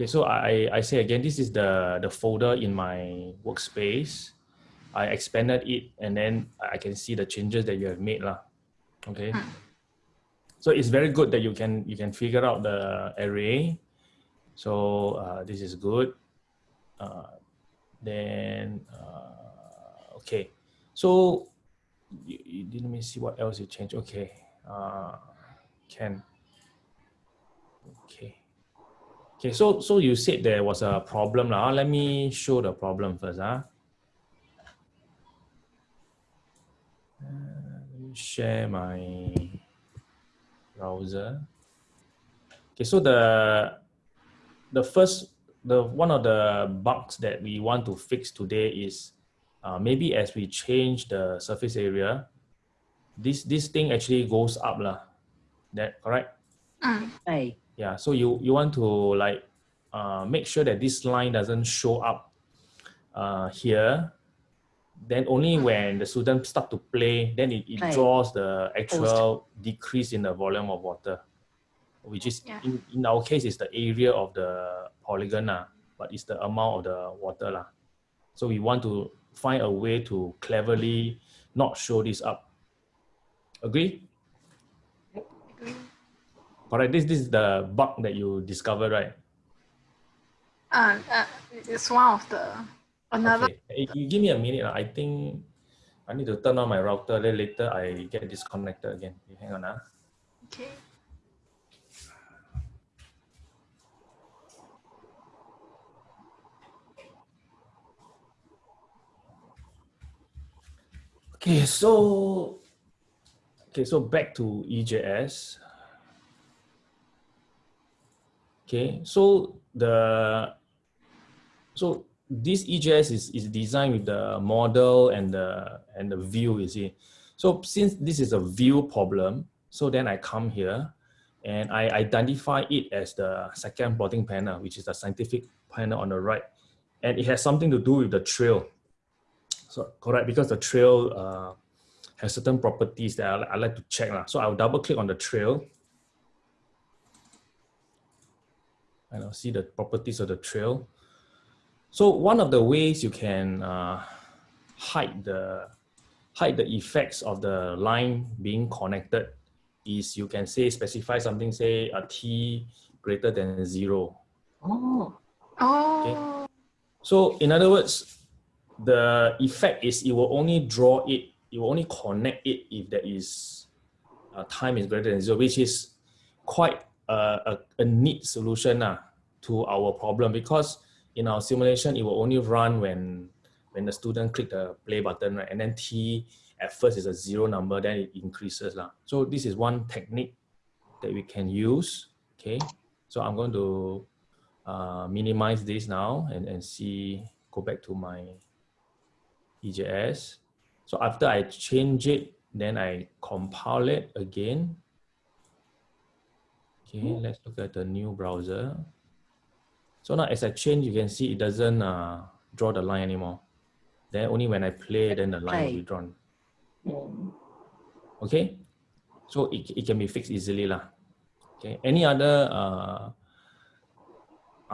Okay, so I, I say again, this is the, the folder in my workspace. I expanded it and then I can see the changes that you have made. Lah. Okay. Mm. So it's very good that you can you can figure out the array. So uh, this is good. Uh, then uh, okay. So you, you, let me see what else you changed. Okay. Uh, can. Okay. Okay, so so you said there was a problem now. Let me show the problem first. Huh? Uh, let me share my browser. Okay, so the the first the one of the bugs that we want to fix today is uh, maybe as we change the surface area, this this thing actually goes up lah. That correct? Mm. A. Yeah. So you you want to like uh, make sure that this line doesn't show up uh, here. Then only when the student start to play, then it, it draws the actual decrease in the volume of water, which is Yeah. in, in our case is the area of the polygon, lah, but it's the amount of the water. lah. So we want to find a way to cleverly not show this up. Agree? Agree. Correct. This, this is the bug that you discovered, right? Uh, uh, it's one of the another. Okay. You give me a minute. ah. I think I need to turn on my router. Then later I get disconnected again. Hang on. ah. Okay. Okay, so okay, so back to EJS. Okay, so the so this EJS is, is designed with the model and the and the view, you see. So since this is a view problem, so then I come here and I identify it as the second plotting panel, which is the scientific panel on the right. And it has something to do with the trail. So correct, because the trail uh, has certain properties that I, I like to check. lah. So I'll double click on the trail. And I'll see the properties of the trail. So one of the ways you can uh, hide the hide the effects of the line being connected is you can say specify something say a t greater than zero. Oh. Oh. Okay. So in other words, the effect is it will only draw it, it will only connect it if there is uh, time is greater than zero, which is quite a, a, neat solution uh, to our problem because in our simulation, it will only run when when the student click the play button, right? And then t at first is a zero number, then it increases. lah. So this is one technique that we can use. Okay. So I'm going to uh, minimize this now and, and see, go back to my EJS. So after I change it, then I compile it again. Okay, let's look at the new browser. So now as I change, you can see it doesn't uh, draw the line anymore. Then only when I play, then the line will be drawn. Okay, so it, it can be fixed easily lah. Okay, any other uh,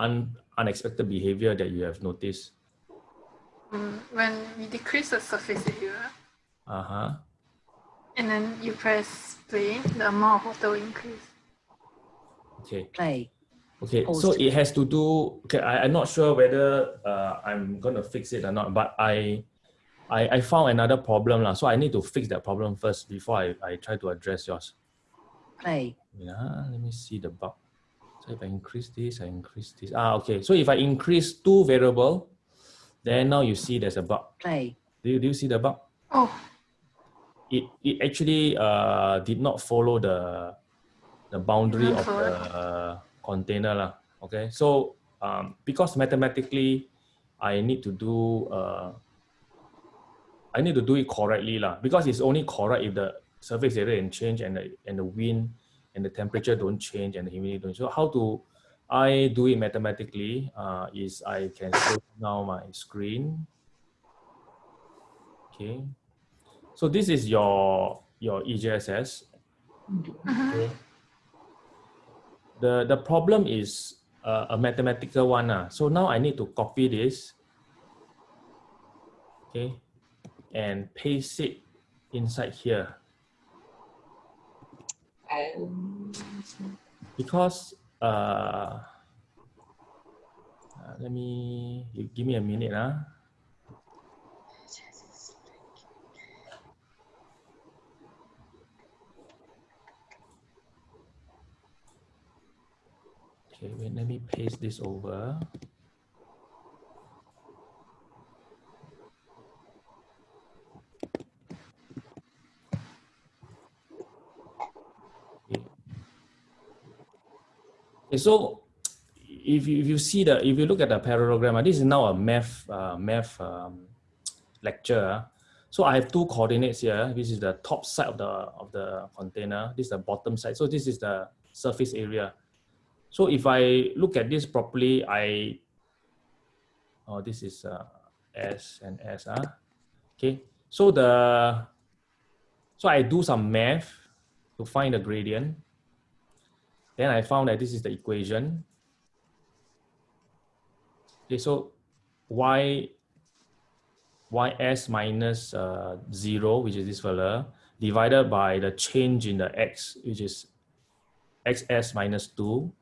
un, unexpected behavior that you have noticed? Mm, when we decrease the surface area Uh-huh. and then you press play, the amount of water will increase. Okay. Play. Okay, so it has to do. Okay, I, I'm not sure whether uh, I'm gonna fix it or not, but I, I, I found another problem lah. So I need to fix that problem first before I, I try to address yours. Play. Yeah, let me see the bug. So if I increase this, I increase this. Ah, okay. So if I increase two variable, then now you see there's a bug. Play. Do you, do you see the bug? Oh, It, it actually uh, did not follow the, the boundary of the container. lah. Okay, so um, because mathematically, I need to do uh, I need to do it correctly lah. Because it's only correct if the surface area and change and the and the wind and the temperature don't change and the humidity don't. So how to I do it mathematically uh, is I can show now my screen. Okay. So this is your your EJSS. mhm. Okay. The the problem is a, a mathematical one. Uh. So now I need to copy this, okay, and paste it inside here. Because, uh, uh, let me, you give me a minute. Uh. Okay, wait, let me paste this over. Okay. So if you, if you see the, if you look at the parallelogram, this is now a math, uh, math um, lecture. So I have two coordinates here. This is the top side of the, of the container. This is the bottom side. So this is the surface area. So if I look at this properly, I, oh, this is uh, S and S, uh. okay. So the, so I do some math to find the gradient. Then I found that this is the equation. Okay, so y, ys minus uh, zero, which is this fella, divided by the change in the x, which is xs minus two,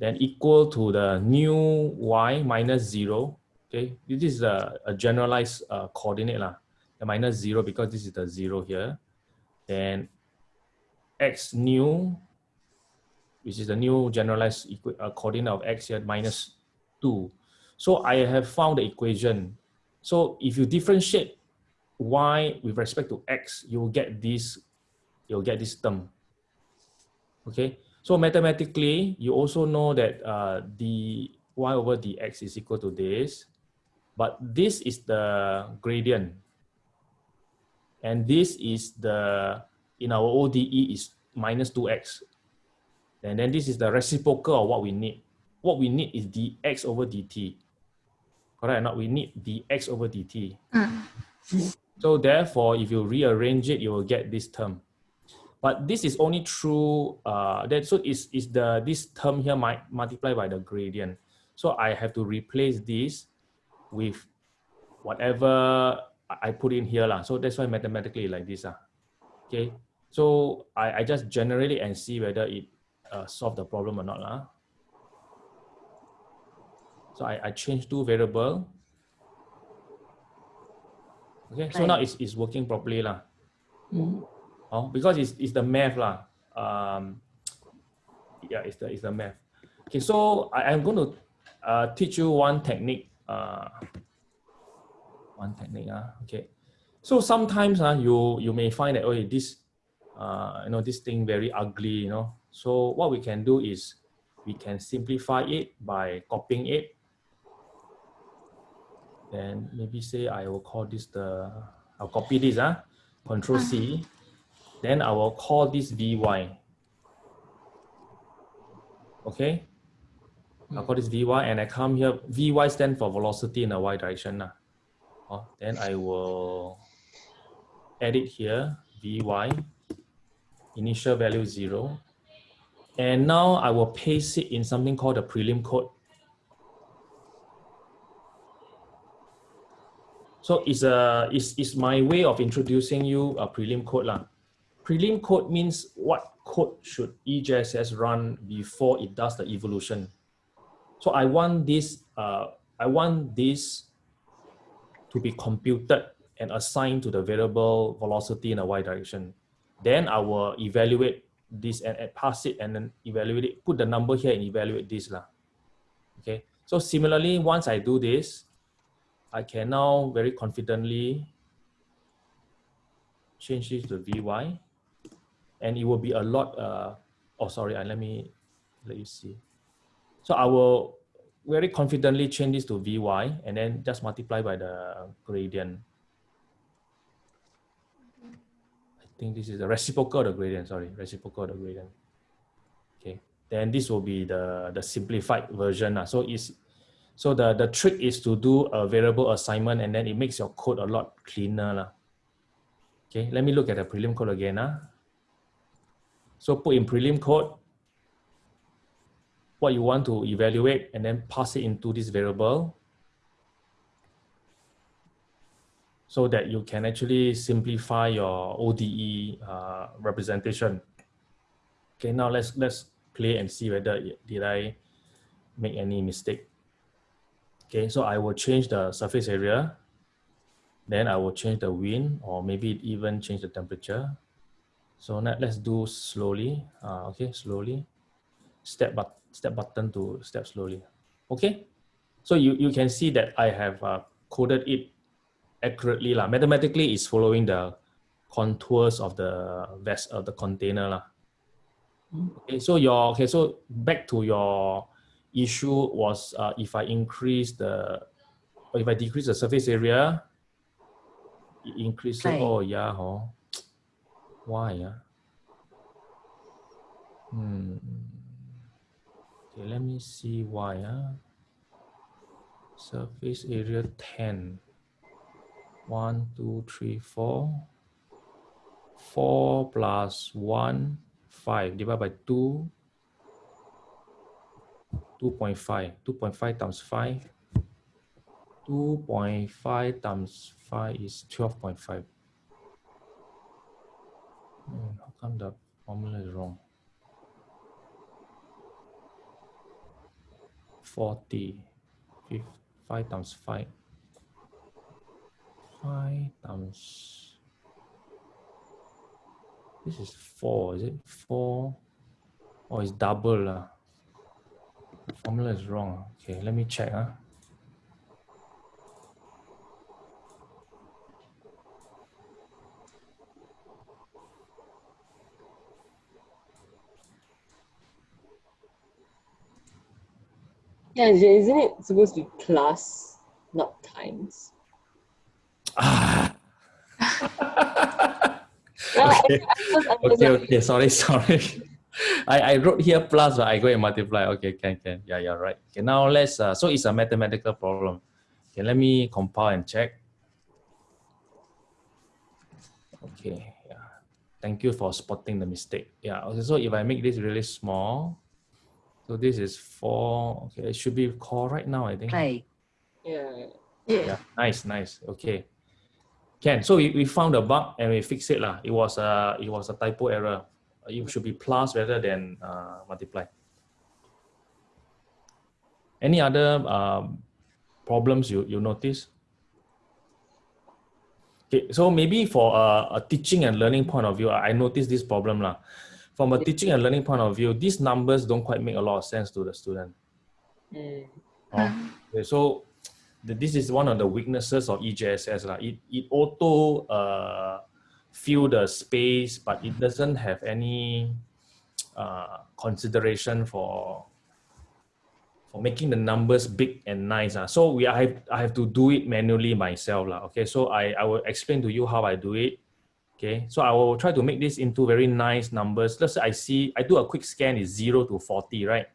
then equal to the new y minus zero. Okay, this is a, a generalized uh, coordinate lah. The minus zero because this is the zero here. Then x new, which is the new generalized uh, coordinate of x here minus two. So I have found the equation. So if you differentiate y with respect to x, you will get this, you'll get this term. Okay, so mathematically, you also know that uh, the y over dx is equal to this, but this is the gradient. And this is the, in our ODE is minus 2x. And then this is the reciprocal of what we need. What we need is dx over dt. Correct or not? We need dx over dt. Mm. So therefore, if you rearrange it, you will get this term. But this is only true, uh, that, so is, is the, this term here might multiply by the gradient. So I have to replace this with whatever I put in here. lah. So that's why mathematically like this. lah. Okay, so I, I just generate it and see whether it uh, solve the problem or not. lah. So I, I change two variable. Okay, so now it's, it's working properly. lah. mm, Oh, because it's, it's the math lah. Um, yeah, it's the, it's the math. Okay, so I, I'm going to uh, teach you one technique. Uh, one technique. Uh, okay, so sometimes uh, you you may find that okay this uh, you know this thing very ugly. You know, so what we can do is we can simplify it by copying it. Then maybe say I will call this the I'll copy this ah, Control C. Then I will call this Vy. Okay. I'll call this Vy and I come here. Vy stand for velocity in the y direction. Oh, then I will edit here, Vy, initial value zero. And now I will paste it in something called the prelim code. So it's a it's, it's my way of introducing you a prelim code lah. Prelim code means what code should EJSS run before it does the evolution. So I want this uh, I want this to be computed and assigned to the variable velocity in the y direction. Then I will evaluate this and, and pass it and then evaluate it, put the number here and evaluate this lah. Okay. So similarly, once I do this, I can now very confidently change this to Vy and it will be a lot, uh, oh, sorry, uh, let me, let you see. So I will very confidently change this to Vy and then just multiply by the gradient. I think this is the reciprocal of the gradient, sorry, reciprocal of the gradient. Okay, then this will be the, the simplified version. lah. So it's, so the, the trick is to do a variable assignment and then it makes your code a lot cleaner. lah. Okay, let me look at the prelim code again. ah. So put in prelim code, what you want to evaluate and then pass it into this variable so that you can actually simplify your ODE uh, representation. Okay, now let's let's play and see whether did I make any mistake. Okay, so I will change the surface area. Then I will change the wind or maybe even change the temperature. So now let's do slowly. Uh, okay, slowly. Step but step button to step slowly. Okay, so you, you can see that I have uh, coded it accurately. La. Mathematically, it's following the contours of the vest of the container. La. Okay, so your okay, so back to your issue was uh, if I increase the if I decrease the surface area, it increases. Right. Oh yeah, oh. Why? Yeah. Hmm. Okay, let me see why. Huh? Surface area 10. 1, 2, 3, 4. 4 plus 1, 5 divided by 2. 2.5. 2.5 times 5. 2.5 times 5 is 12.5. Hmm, how come the formula is wrong? 40. Fif- 5 times 5. 5 times. This is 4, is it? 4. Oh, it's double. lah. Formula is wrong. Okay, let me check. Huh? Yeah, isn't it supposed to be plus, not times? Ah. Well, Okay. I was- I was okay, okay, sorry, sorry. I, I wrote here plus, but I go and multiply. Okay, can, can. Yeah, you're right. Okay, now let's, uh, so it's a mathematical problem. Okay, let me compile and check. Okay, yeah. Thank you for spotting the mistake. Yeah, okay, so if I make this really small, so this is four, okay, it should be correct now, I think. Yeah. Yeah. Yeah, nice, nice. Okay. Can so we, we found a bug and we fixed it lah. It was a it was a typo error. It should be plus rather than uh, multiply. Any other um, problems you you notice? Okay, so maybe for a, a teaching and learning point of view, I I noticed this problem lah. From a teaching and learning point of view, these numbers don't quite make a lot of sense to the student. Mm. Oh, okay, so the, this is one of the weaknesses of EJSS. lah. It, it auto uh, fill the space, but it doesn't have any uh, consideration for for making the numbers big and nice. ah. So we I have, I have to do it manually myself. lah. Okay, so I, I will explain to you how I do it. Okay, so I will try to make this into very nice numbers. Let's say I see, I do a quick scan is 0 to 40, right?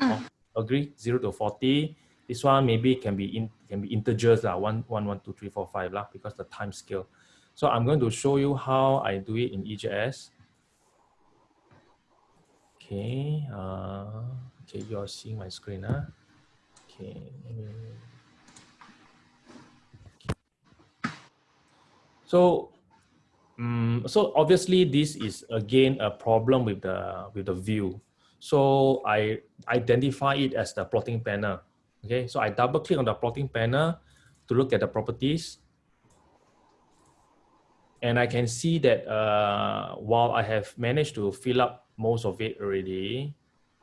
Mm. agree 0 to 40 this one maybe can be in can be integers lah, one, one, one, two, three, four, five lah, because the time scale so i'm going to show you how i do it in ejs okay uh okay you're seeing my screen huh? okay so um, so obviously this is again a problem with the with the view so I identify it as the plotting panel. Okay, so I double click on the plotting panel to look at the properties. And I can see that uh, while I have managed to fill up most of it already,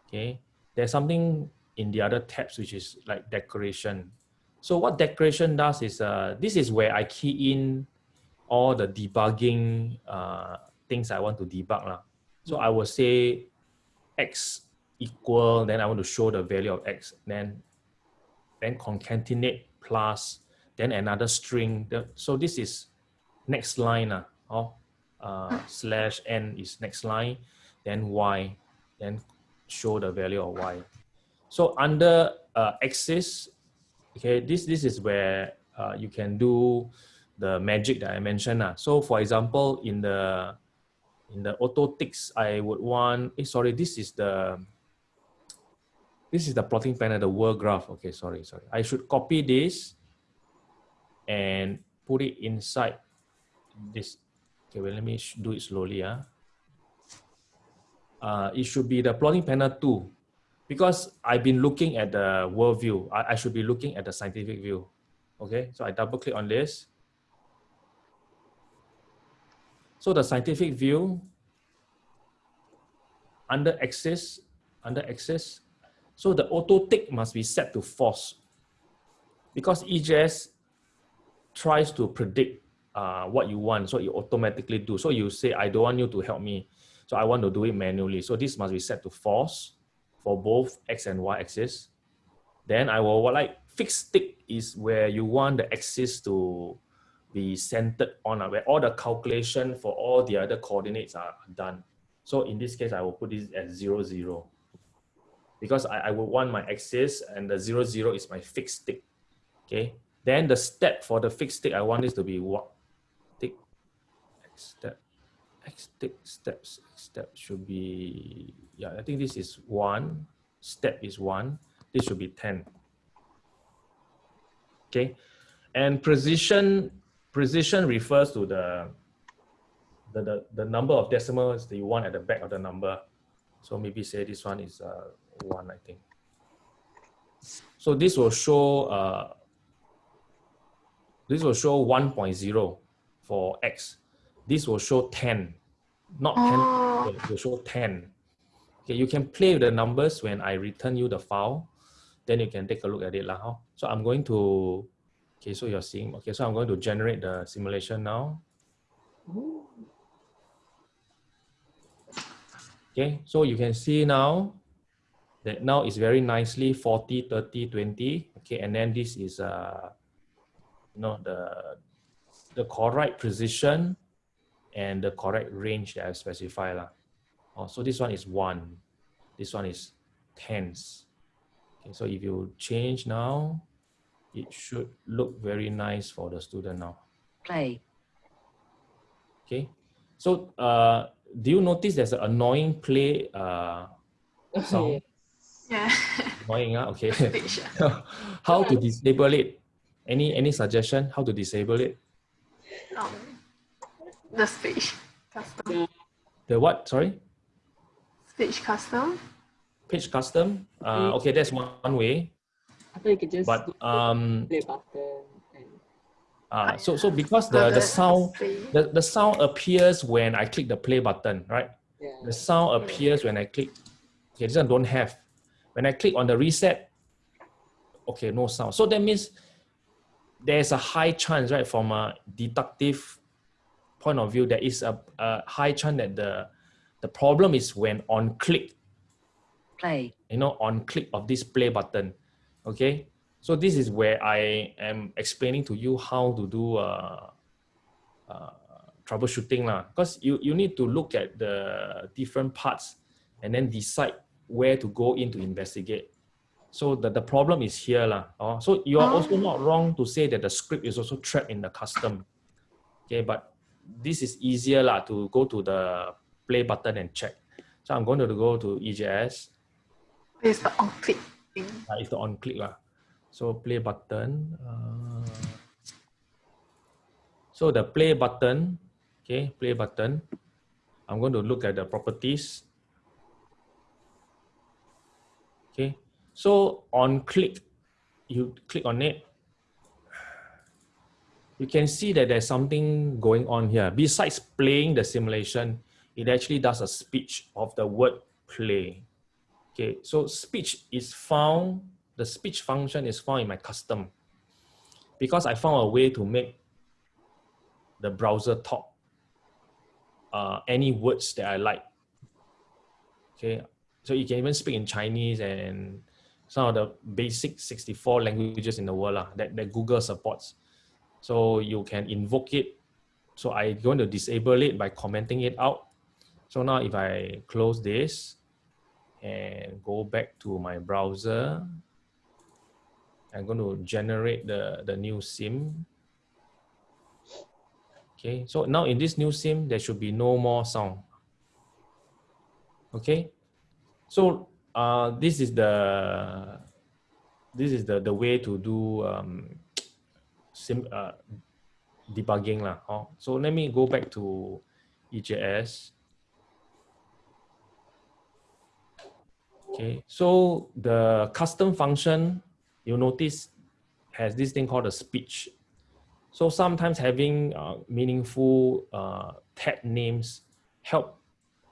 okay, there's something in the other tabs which is like decoration. So what decoration does is, uh, this is where I key in all the debugging uh, things I want to debug. lah. So I will say x equal, then I want to show the value of x, then then concatenate plus, then another string. The- So this is next line uh, oh, uh, slash n is next line, then y, then show the value of y. So under uh, axis, okay, this this is where uh, you can do the magic that I mentioned. Uh. So for example, in the in the auto ticks, I would want, eh, sorry, this is the, this is the plotting panel, the world graph. Okay, sorry, sorry. I should copy this and put it inside this. Okay, well, let me do it slowly. Uh. Uh, it should be the plotting panel two because I've been looking at the world view. I, I should be looking at the scientific view. Okay, so I double click on this. So the scientific view under axis, under axis, so the auto tick must be set to false because EJS tries to predict uh, what you want, so it automatically do. So you say, I don't want you to help me, so I want to do it manually. So this must be set to false for both X and Y axis. Then I will like fixed tick is where you want the axis to be centered on, uh, where all the calculation for all the other coordinates are done. So in this case, I will put this as zero, zero. Because I, I would want my axis and the zero, zero is my fixed tick, Okay. Then the step for the fixed tick, I want this to be what? Tick, X step, X tick, steps, step should be, yeah, I think this is one, step is one, this should be 10. Okay. And precision precision refers to the, the, the, the number of decimals that you want at the back of the number. So maybe say this one is uh, one, I think. So this will show, uh, this will show 1.0 for X. This will show 10, not 10, Oh. it will show 10. Okay, you can play with the numbers when I return you the file, then you can take a look at it. Lah? So I'm going to Okay, so you're seeing, okay, so I'm going to generate the simulation now. Okay, so you can see now that now it's very nicely 40, 30, 20. Okay, and then this is, uh, you know, the, the correct precision and the correct range that I've specified. Lah. Oh, so this one is one, this one is tens. Okay, so if you change now, it should look very nice for the student now. Play. Okay. So uh, do you notice there's an annoying play uh, sound? Yeah. Annoying, uh? okay. Speech. how to disable it? Any any suggestion how to disable it? um, the speech custom. The what? Sorry? Speech custom. Page custom? Uh, okay, that's one, one way. I thought you could just But um, play button and uh, so so because the, the sound the, the sound appears when I click the play button, right? yeah. The sound appears when I click. Okay, this one don't have. When I click on the reset, okay, no sound. So that means there's a high chance, right, from a deductive point of view, there is a, a high chance that the the problem is when on click, Play. you know, on click of this play button. Okay, so this is where I am explaining to you how to do uh, uh, troubleshooting lah. Because you you need to look at the different parts and then decide where to go in to investigate. So the, the problem is here lah. Oh, so you are also not wrong to say that the script is also trapped in the custom. Okay, but this is easier lah to go to the play button and check. So I'm going to go to EJS. It's the on click. Uh, it's the on click lah. So play button. Uh, so the play button, okay, play button. I'm going to look at the properties. Okay, so on click, you click on it. You can see that there's something going on here. Besides playing the simulation, it actually does a speech of the word play. Okay, so speech is found, the speech function is found in my custom because I found a way to make the browser talk uh, any words that I like. Okay, so you can even speak in Chinese and some of the basic 64 languages in the world lah, that, that Google supports. So you can invoke it. So I'm going to disable it by commenting it out. So now if I close this, and go back to my browser. I'm going to generate the, the new SIM. Okay, so now in this new SIM, there should be no more sound. Okay, so uh, this is the this is the the way to do um, sim, uh, debugging lah. Oh. So let me go back to EJS. Okay, so the custom function, you notice has this thing called a speech. So sometimes having uh, meaningful uh, tag names help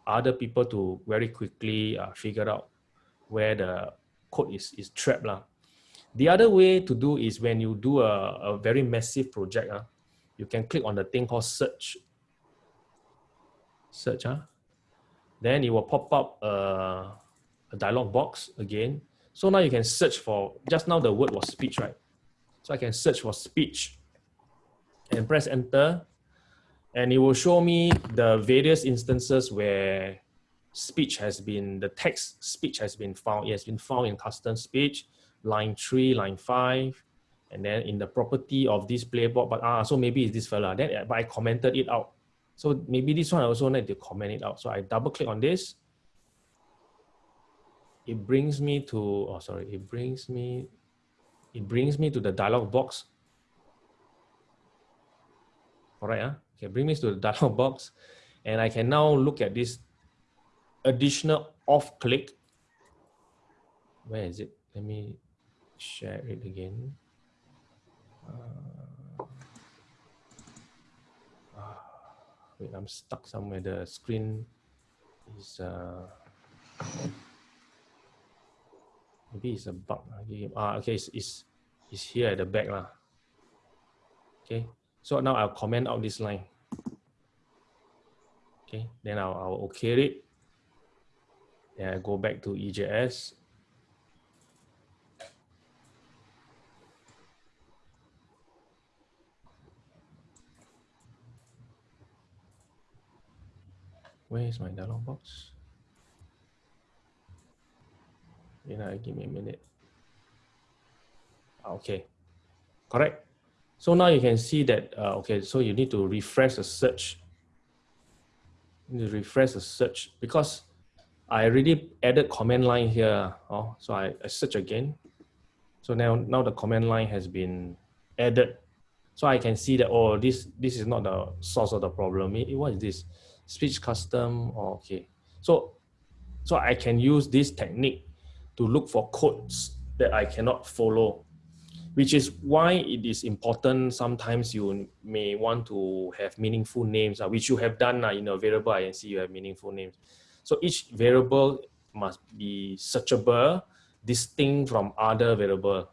other people to very quickly uh, figure out where the code is, is trapped. Lah. The other way to do is when you do a, a very massive project, uh, you can click on the thing called search. Search, huh? then it will pop up uh, a dialog box again. So now you can search for, just now the word was speech, right? So I can search for speech and press enter and it will show me the various instances where speech has been, the text speech has been found. It has been found in custom speech, line three, line five, and then in the property of this playboard, but ah, so maybe it's this fella. Then, but I commented it out. So maybe this one I also need to comment it out. So I double click on this. It brings me to, oh, sorry, it brings me, it brings me to the dialog box. All right, huh? okay, bring me to the dialog box. And I can now look at this additional off click. Where is it? Let me share it again. Uh, uh, wait, I'm stuck somewhere. The screen is uh, maybe it's a bug. Okay, ah, okay, it's, it's, it's here at the back lah. Okay, so now I'll comment out this line. Okay, then I'll, I'll okay it. Then I go back to EJS. Where is my dialog box? You know, give me a minute. Ah, okay, correct. So now you can see that, uh, okay, so you need to refresh the search. You refresh the search because I already added command line here. Oh, so I, I search again. So now, now the command line has been added. So I can see that, oh, this, this is not the source of the problem. It, what is this? speech custom, oh, okay. So, so I can use this technique to look for codes that I cannot follow, which is why it is important. Sometimes you may want to have meaningful names, uh, which you have done uh, in a variable INC, you have meaningful names. So each variable must be searchable, distinct from other variable.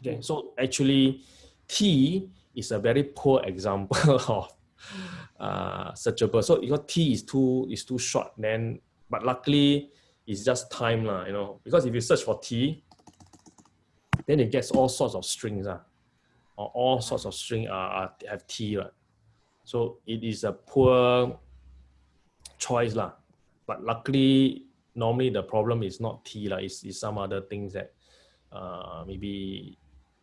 Okay, so actually T is a very poor example of uh, searchable. So your T is too is too short, then but luckily it's just time lah, you know. Because if you search for T, then it gets all sorts of strings uh, or all sorts of string are have T right? So it is a poor choice lah. But luckily, normally the problem is not T lah. It's, it's some other things that uh, maybe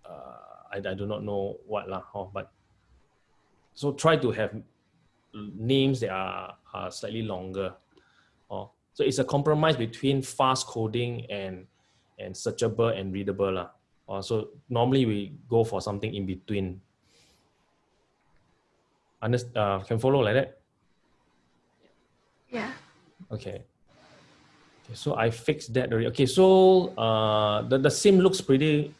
uh, I, I do not know what lah. Oh, but so try to have names that are, are slightly longer. So it's a compromise between fast coding and and searchable and readable. Lah. Oh, so normally we go for something in between. Understand, uh, can follow like that? Yeah. Okay. Okay, so I fixed that already. Okay, so uh, the, the sim looks pretty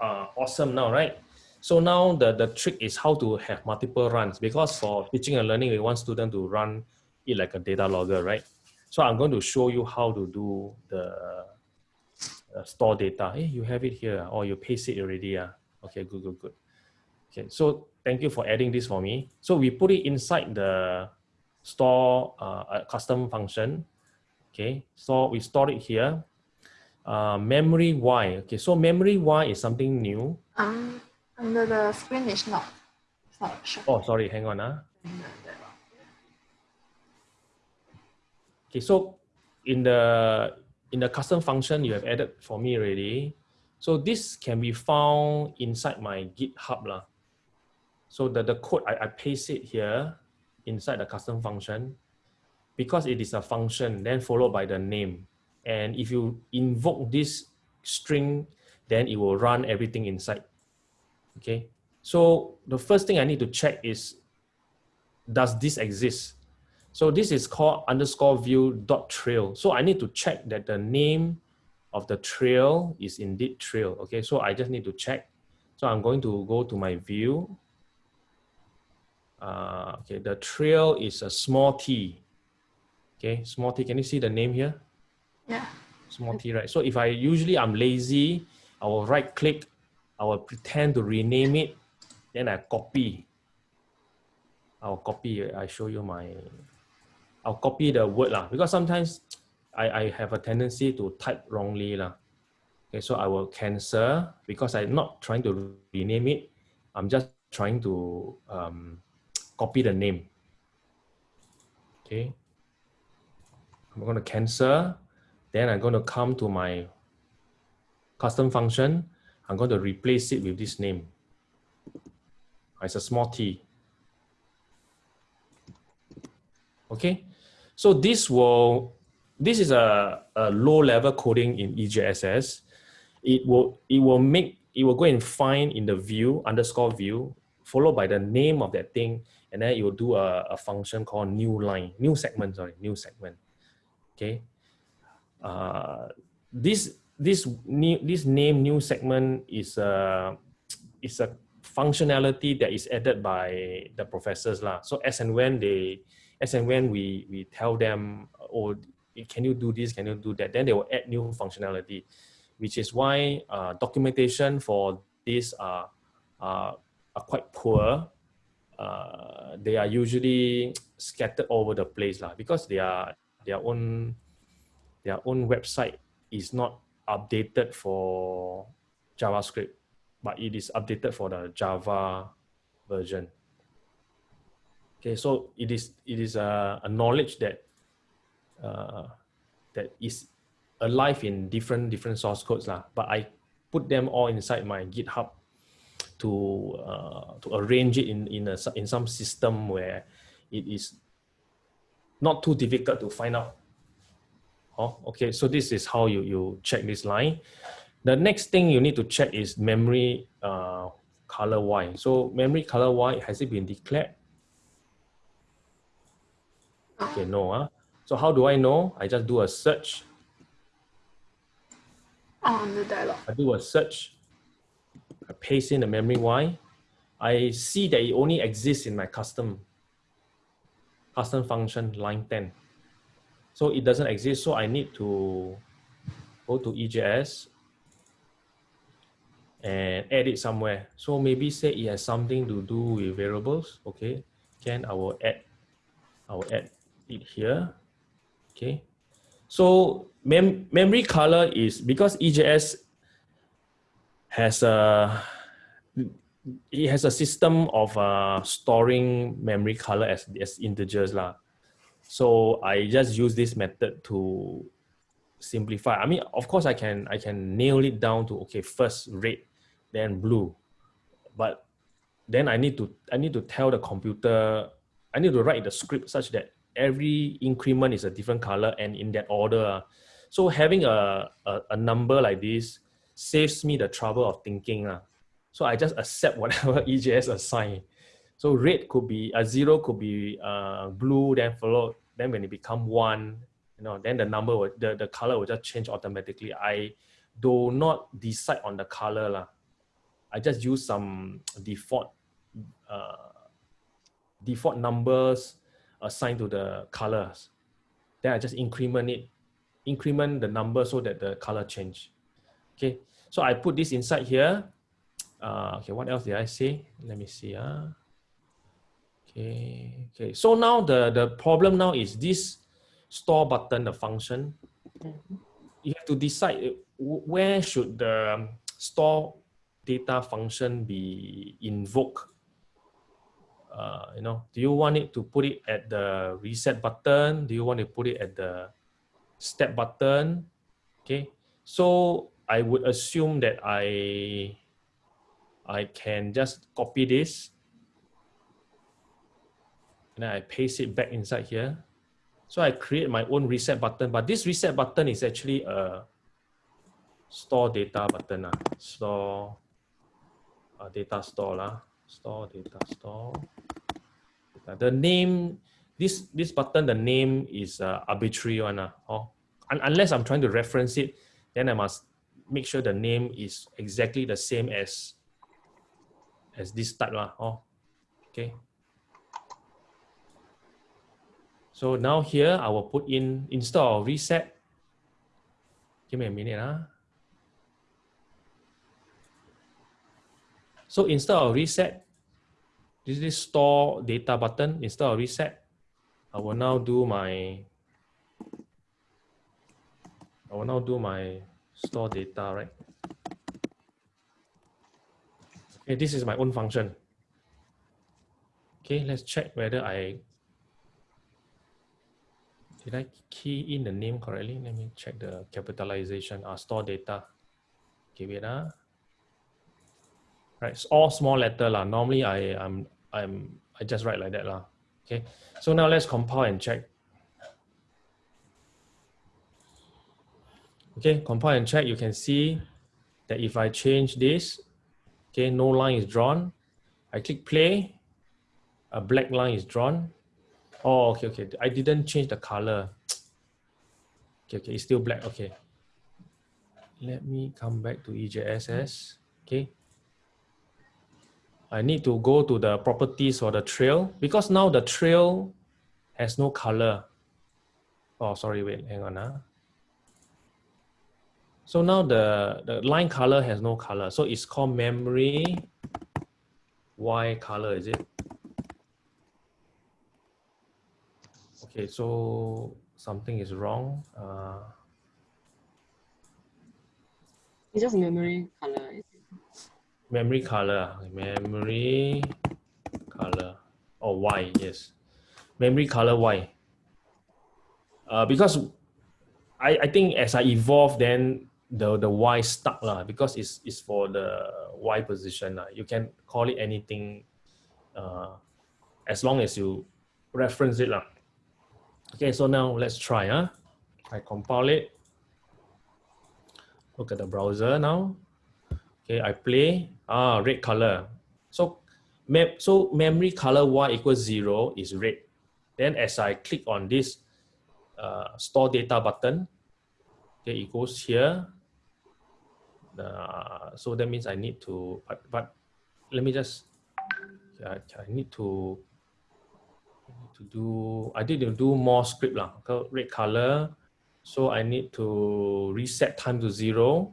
uh, awesome now, right? So now the, the trick is how to have multiple runs because for teaching and learning, we want student to run it like a data logger, right? So I'm going to show you how to do the uh, store data. Hey, you have it here or you paste it already. Uh. Okay, good, good, good. Okay, so thank you for adding this for me. So we put it inside the store uh, custom function. Okay, so we store it here. Uh, memory Y. Okay, so memory Y is something new. Um, under the screen is not. It's not showing. Oh, sorry, hang on. Uh. Okay, so in the in the custom function you have added for me already. So this can be found inside my GitHub. Lah. So the, the code, I, I paste it here inside the custom function. because it is a function, then followed by the name. And if you invoke this string, then it will run everything inside. Okay. So the first thing I need to check is, does this exist? So this is called underscore view dot trail. So I need to check that the name of the trail is indeed trail. Okay, so I just need to check. So I'm going to go to my view. Uh, okay, the trail is a small t. Okay, small t. Can you see the name here? Yeah. Small t, right? So if I usually I'm lazy, I will right click, I will pretend to rename it, then I copy. I'll copy. I show you my I'll copy the word lah because sometimes I, I have a tendency to type wrongly lah. Okay, so I will cancel because I'm not trying to rename it. I'm just trying to um, copy the name. Okay, I'm going to cancel. Then I'm going to come to my custom function. I'm going to replace it with this name. It's a small t. Okay, so this will, this is a, a low level coding in EJSS. It will, it will make, it will go and find in the view, underscore view, followed by the name of that thing. And then it will do a, a function called new line, new segment, sorry, new segment. Okay. Uh, this, this new, this name new segment is a, is a functionality that is added by the professors lah. So as and when they as and when we we tell them oh can you do this can you do that then they will add new functionality which is why uh, documentation for this are, are, are quite poor uh, they are usually scattered over the place lah, because they are their own their own website is not updated for JavaScript, but it is updated for the Java version. Okay, so it is it is a, a knowledge that uh, that is alive in different different source codes lah. But I put them all inside my GitHub to uh, to arrange it in in a in some system where it is not too difficult to find out. Oh, okay. So this is how you you check this line. The next thing you need to check is memory uh, color Y. So memory color Y has it been declared? Okay, no. Huh? So how do I know? I just do a search. Ah, On the dialog. I do a search. I paste in the memory Y. I see that it only exists in my custom custom function line 10. So it doesn't exist. So I need to go to EJS and add it somewhere. So maybe say it has something to do with variables. Okay, can I will add, I will add it here. Okay. So mem memory color is because EJS has a it has a system of uh, storing memory color as, as integers lah. So I just use this method to simplify. I mean, of course, I can I can nail it down to okay, first red, then blue, but then I need to I need to tell the computer I need to write the script such that every increment is a different color and in that order. So having a, a, a number like this saves me the trouble of thinking. Uh. So I just accept whatever EJS assign. So red could be a zero could be uh, blue, then followed, then when it become one, you know, then the number will, the, the color will just change automatically. I do not decide on the color. La. I just use some default uh, default numbers assigned to the colors. Then I just increment it, increment the number so that the color change. Okay, so I put this inside here. Uh, okay, what else did I say? Let me see. Uh. Okay, okay. So now the, the problem now is this store button, the function. You have to decide uh, where should the store data function be invoked uh, you know, do you want it to put it at the reset button? Do you want to put it at the step button? Okay, so I would assume that I I can just copy this and I paste it back inside here. So I create my own reset button, but this reset button is actually a store data button. Uh. Store uh, data store. Uh. Store data store. The name, this this button, the name is uh, arbitrary one. Uh. Oh. Un unless I'm trying to reference it, then I must make sure the name is exactly the same as as this type. Uh. Oh. Okay. So now here I will put in, install reset, give me a minute. Huh? So instead of reset, this is store data button. Instead of reset, I will now do my, I will now do my store data, right? Okay, this is my own function. Okay, let's check whether I did I key in the name correctly? Let me check the capitalization. Uh, store data. Give it a. Right, it's all small letter lah. Normally I I'm I'm I just write like that lah. Okay, so now let's compile and check. Okay, compile and check. You can see that if I change this, okay, no line is drawn. I click play, a black line is drawn. Oh, okay, okay. I didn't change the color. Okay, okay, it's still black. Okay. Let me come back to EJSS. Okay. I need to go to the properties or the trail because now the trail has no color. Oh, sorry, wait, hang on. Huh? Ah. So now the, the line color has no color. So it's called memory Y color, is it? Okay, so something is wrong. Uh, it's just memory color. Memory color, memory color, or oh, Y, yes. Memory color Y. Uh, because I, I think as I evolve, then the, the Y stuck lah, because it's, it's for the Y position. lah. You can call it anything uh, as long as you reference it. lah. Okay, so now let's try. Huh? I compile it. Look at the browser now. Okay, I play. Ah, red color. So, mem so memory color y equals zero is red. Then as I click on this uh, store data button, okay, it goes here. Uh, so that means I need to, but, but let me just, I, I need to to do, I need to do more script lah, okay, red color. So I need to reset time to zero.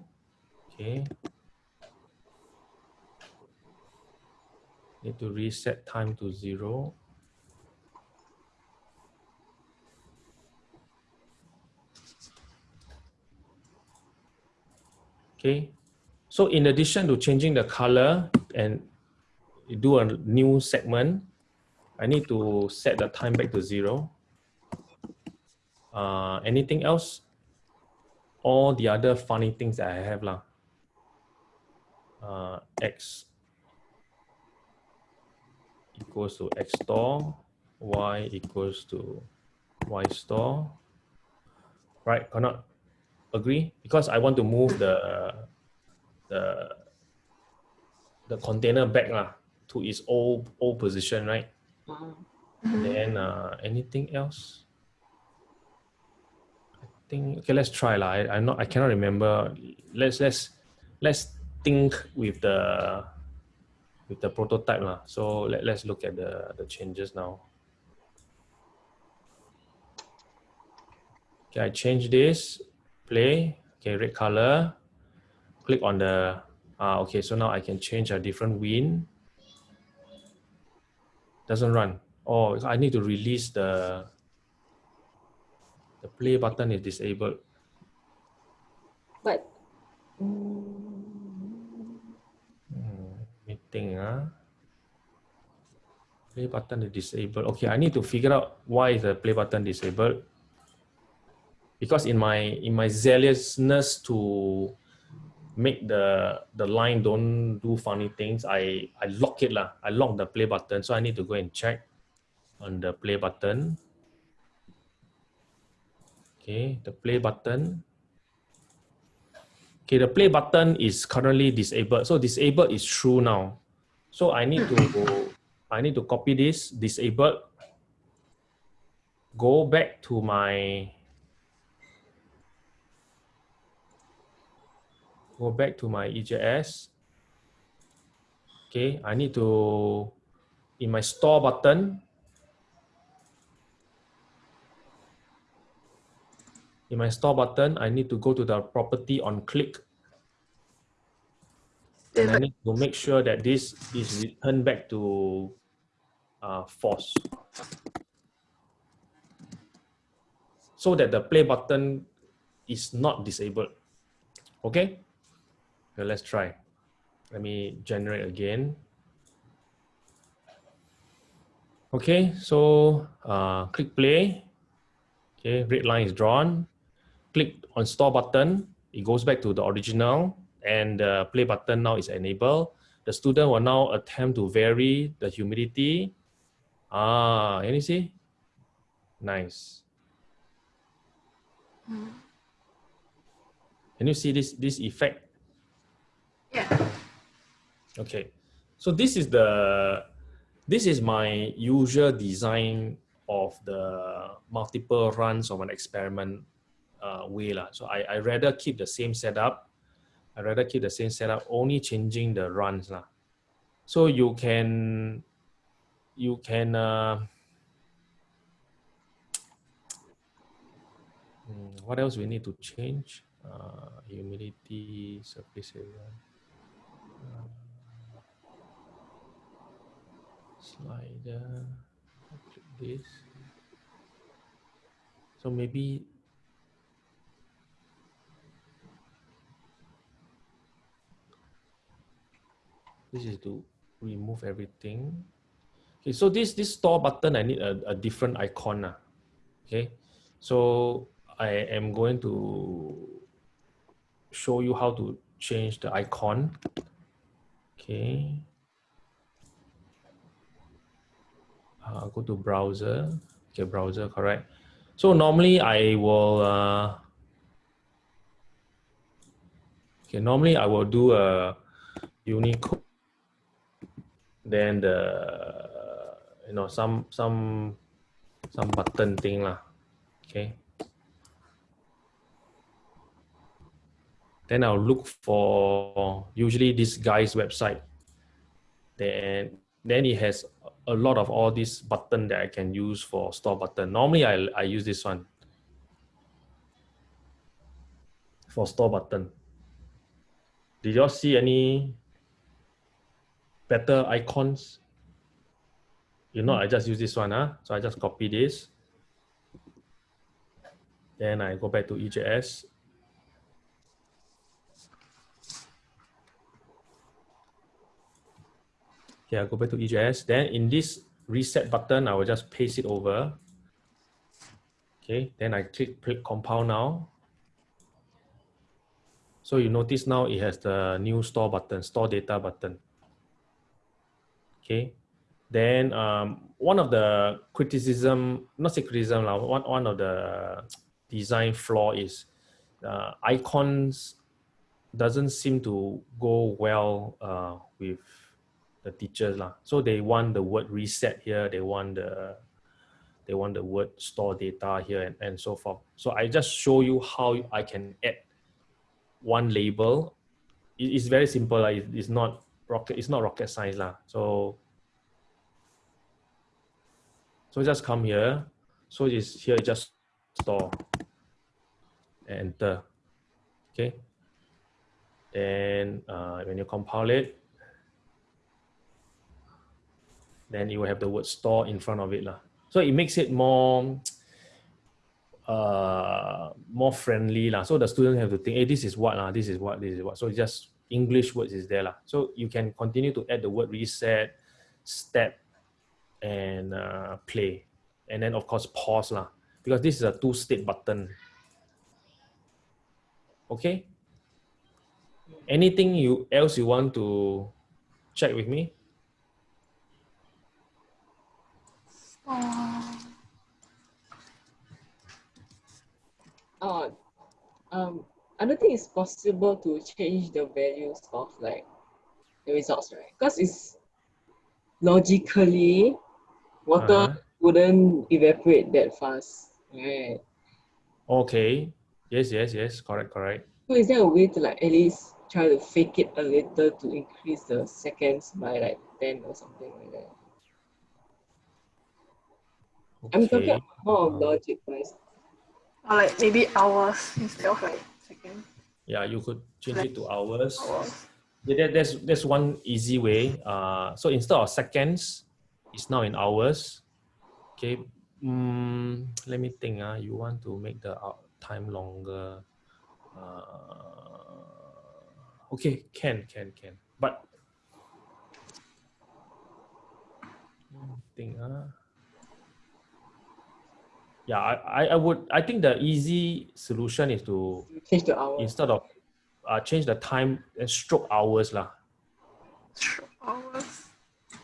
Okay. Need to reset time to zero. Okay. So in addition to changing the color and do a new segment, I need to set the time back to zero. Uh, anything else? All the other funny things that I have lah. Uh, X equals to X store, Y equals to Y store. Right, cannot agree? Because I want to move the, the, the container back lah, to its old, old position, right? Mm-hmm. Then uh, anything else? I think okay. Let's try lah. I, I'm not. I cannot remember. Let's let's let's think with the with the prototype lah. So let let's look at the the changes now. Okay, I change this. Play. Okay, red color. Click on the. Ah, okay. So now I can change a different win doesn't run. Oh, I need to release the the play button is disabled. But hmm, meeting ah. Play button is disabled. Okay, I need to figure out why the play button disabled. Because in my in my zealousness to make the the line don't do funny things, I I lock it lah. I lock the play button, so I need to go and check on the play button. Okay, the play button. Okay, the play button is currently disabled. So disabled is true now. So I need to I need to copy this disabled. Go back to my go back to my EJS. Okay, I need to in my store button. In my store button, I need to go to the property on click and I need to make sure that this is returned back to uh, false. So that the play button is not disabled. Okay? let's try. Let me generate again. Okay, so uh, click play. Okay, red line is drawn. Click on store button. It goes back to the original and the play button now is enabled. The student will now attempt to vary the humidity. Ah, can you see? Nice. Can you see this, this effect? Yeah. Okay. So this is the, this is my usual design of the multiple runs of an experiment uh, way. La. So I, I rather keep the same setup I rather keep the same setup, only changing the runs lah. So you can, you can, uh, hmm, what else we need to change? Uh, humidity, surface area. Uh, slider, this. So maybe This is to remove everything. Okay, so this this store button, I need a, a different icon. Uh. Okay, so I am going to show you how to change the icon. Okay. Uh, go to browser. Okay, browser, correct. So normally I will, uh, okay, normally I will do a Unicode then the you know some some some button thing lah. Okay. Then I'll look for usually this guy's website. Then then it has a lot of all these button that I can use for store button. Normally I, I use this one. For store button. Did y'all see any better icons. You know, I just use this one, huh? so I just copy this. Then I go back to EJS. I go back to EJS. Then in this reset button, I will just paste it over. Okay, then I click, click compile now. So you notice now it has the new store button, store data button. Okay. Then um, one of the criticism, not say criticism, uh, one, one of the design flaw is uh, icons doesn't seem to go well uh, with the teachers. Lah. So they want the word reset here, they want the they want the word store data here and, and so forth. So I just show you how I can add one label. It's very simple. It's not rocket, it's not rocket science. Lah. So, so just come here. So it's here, just store, enter. Okay. Then uh, when you compile it, then you will have the word store in front of it. Lah. So it makes it more uh, more friendly. Lah. So the student have to think, hey, this is what, lah, this is what, this is what. So just English words is there. Lah. So you can continue to add the word reset, step, and uh, play. And then of course pause lah, because this is a two state button. Okay. Anything you else you want to check with me? Uh, um, I don't think it's possible to change the values of like the results, right? Because it's logically water Uh-huh. wouldn't evaporate that fast, right? Okay. Yes, yes, yes. Correct, correct. So is there a way to like at least try to fake it a little to increase the seconds by like 10 or something like that? I'm talking Okay. about more of logic wise. Or like maybe hours instead of like seconds. Yeah, you could change it to hours. Hours. Yeah, that, that's that's one easy way. Uh, so instead of seconds, it's now in hours. Okay. Mm, let me think. Uh, you want to make the time longer. Uh, okay, can can can. But think. Uh, yeah, I, I I would. I think the easy solution is to Change the hour. instead of uh, change the time and stroke hours lah. Sure. Hours.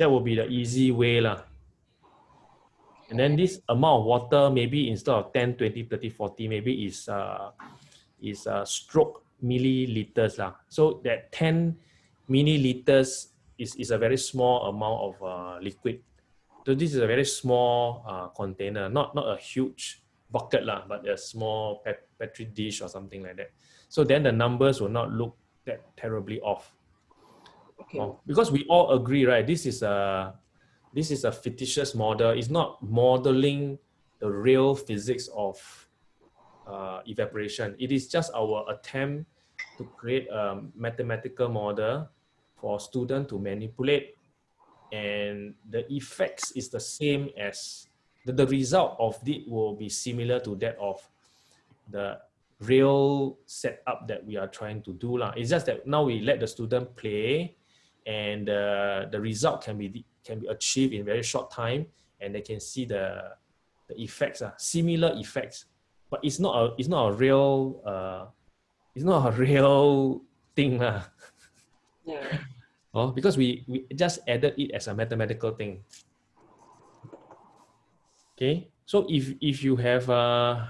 That would be the easy way lah. And then this amount of water, maybe instead of 10, 20, 30, 40, maybe is uh, is uh, stroke milliliters lah. So that 10 milliliters is, is a very small amount of uh, liquid. So this is a very small uh, container, not not a huge bucket lah, but a small pet, petri dish or something like that. So then the numbers will not look that terribly off. Okay. Oh, because we all agree, right? This is a this is a fictitious model. It's not modeling the real physics of uh, evaporation. It is just our attempt to create a mathematical model for student to manipulate, and the effects is the same as the, the result of it will be similar to that of the real setup that we are trying to do lah. It's just that now we let the student play, and uh, the result can be can be achieved in very short time, and they can see the the effects ah, similar effects, but it's not a it's not a real uh, it's not a real thing lah. Yeah. Oh, because we, we just added it as a mathematical thing. Okay, so if if you have uh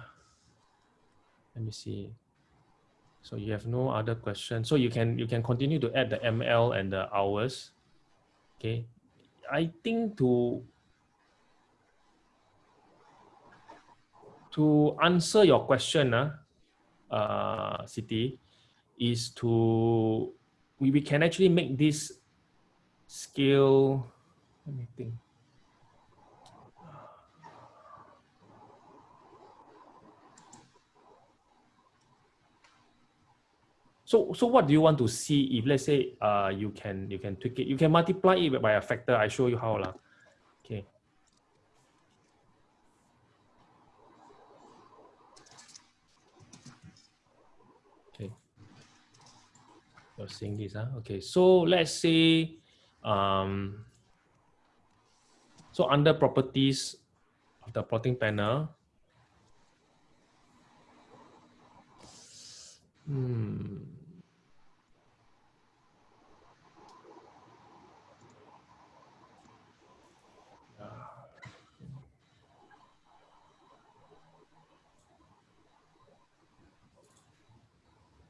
let me see. So you have no other question. So you can you can continue to add the ML and the hours. Okay. I think to to answer your question, uh, uh, Siti, is to we, we can actually make this scale let me think. So so what do you want to see if let's say uh you can you can tweak it? You can multiply it by a factor. I show you how lah okay okay you're seeing this huh? okay so let's say um so under properties of the plotting panel hmm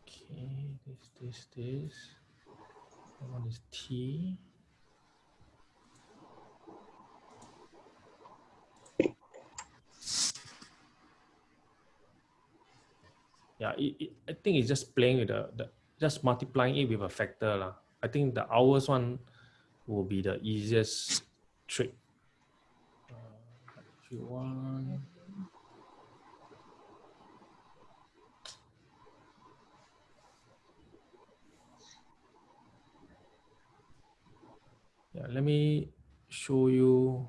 Okay, this, this, this. That one is T. Yeah, it, it, I think it's just playing with the, the just multiplying it with a factor lah. I think the hours one will be the easiest trick. Uh, if you want. Yeah, let me show you.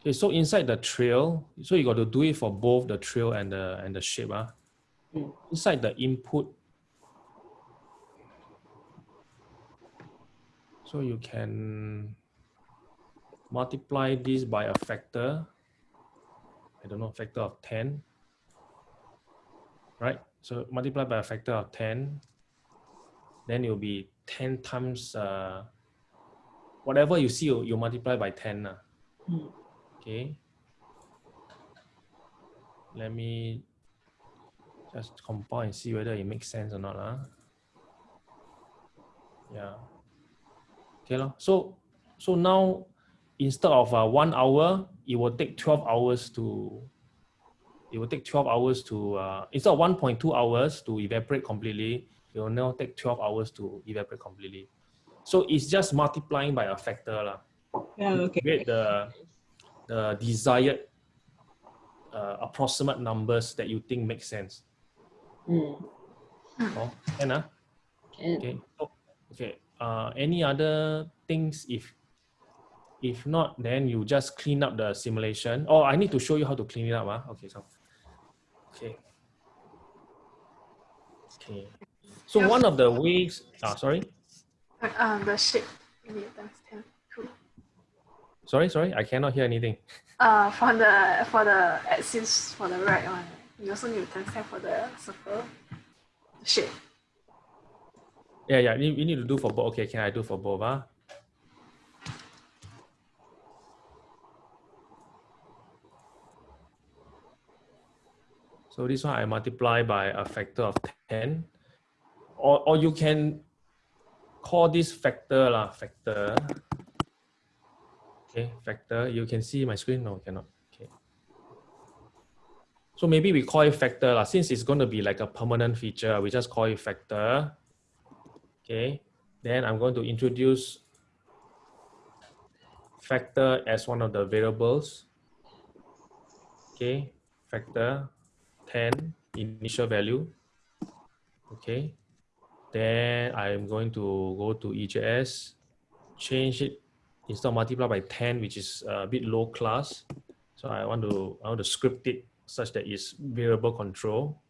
Okay, so inside the trail, so you got to do it for both the trail and the and the shape. Ah. Mm. Inside the input, so you can multiply this by a factor. I don't know, factor of 10. Right? So multiply by a factor of 10 then it will be 10 times uh, whatever you see, you, you multiply by 10. Uh, Mm. okay. let me just compile and see whether it makes sense or not. Huh? Yeah. Okay. So so now instead of uh, one hour, it will take 12 hours to it will take 12 hours to uh, instead of 1.2 hours to evaporate completely, it will now take 12 hours to evaporate completely. So it's just multiplying by a factor lah Yeah, okay. create the the desired uh, approximate numbers that you think make sense. Mm. Oh, can ah? Can. Okay. Oh, okay. Uh, any other things if if not, then you just clean up the simulation. Oh, I need to show you how to clean it up. Ah, okay. So, okay. Okay. So Yes. one of the ways. Ah, sorry. Uh, the shape times ten. Cool. Sorry, sorry. I cannot hear anything. Uh, for the for the axis for the right one, you also need times ten for the circle. The shape. Yeah, yeah. You, you need to do for both. Okay, can I do for both? Ah. So this one I multiply by a factor of 10. Or, or you can call this factor lah, factor. Okay, factor. You can see my screen? No, you cannot. Okay. So maybe we call it factor lah. Since it's going to be like a permanent feature, we just call it factor. Okay. Then I'm going to introduce factor as one of the variables. Okay, factor 10 initial value. Okay, then I'm going to go to EJS, change it install multiply by 10, which is a bit low class. So I want to I want to script it such that it's variable control.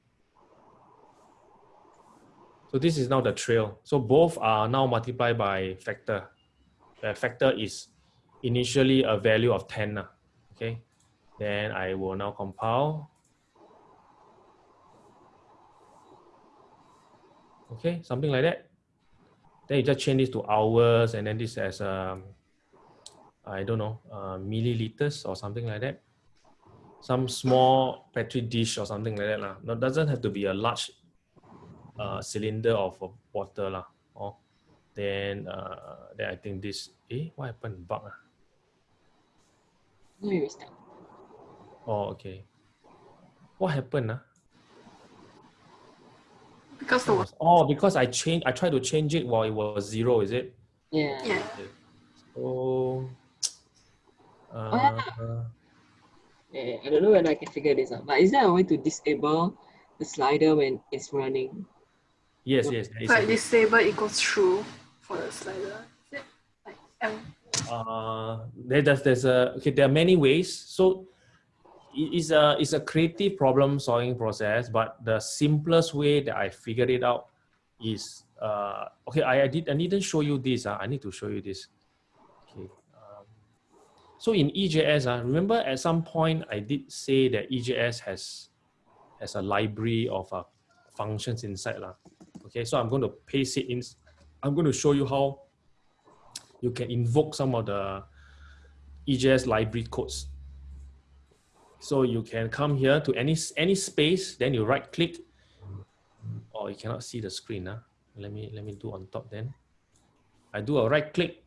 So this is now the trail. So both are now multiplied by factor. The factor is initially a value of 10. Ah, okay. Then I will now compile. Okay, something like that. Then you just change this to hours and then this as um, I don't know, uh, milliliters or something like that. Some small petri dish or something like that. lah. No, doesn't have to be a large uh, cylinder of water lah. Oh, then uh, then I think this. Eh, what happened? Bug ah. No, you restart. Oh, okay. What happened ah? Because the water. Oh, because I changed. I tried to change it while it was zero. Is it? Yeah. Yeah. So. Oh, Uh, Yeah, I don't know whether I can figure this out. But is there a way to disable the slider when it's running? yes, yes. there is Like a- disable equals true for the slider. Is it? Like M. uh, there, there's, there's a okay there are many ways so it is a it's a creative problem solving process but the simplest way that i figured it out is uh, okay I, I did i didn't show you this uh, i need to show you this okay um, so in ejs uh, remember at some point i did say that ejs has has a library of uh, functions inside lah. okay so i'm going to paste it in i'm going to show you how you can invoke some of the EJS library codes. So you can come here to any any space, then you right click. Oh, you cannot see the screen. Huh? Let me let me do on top then. I do a right click,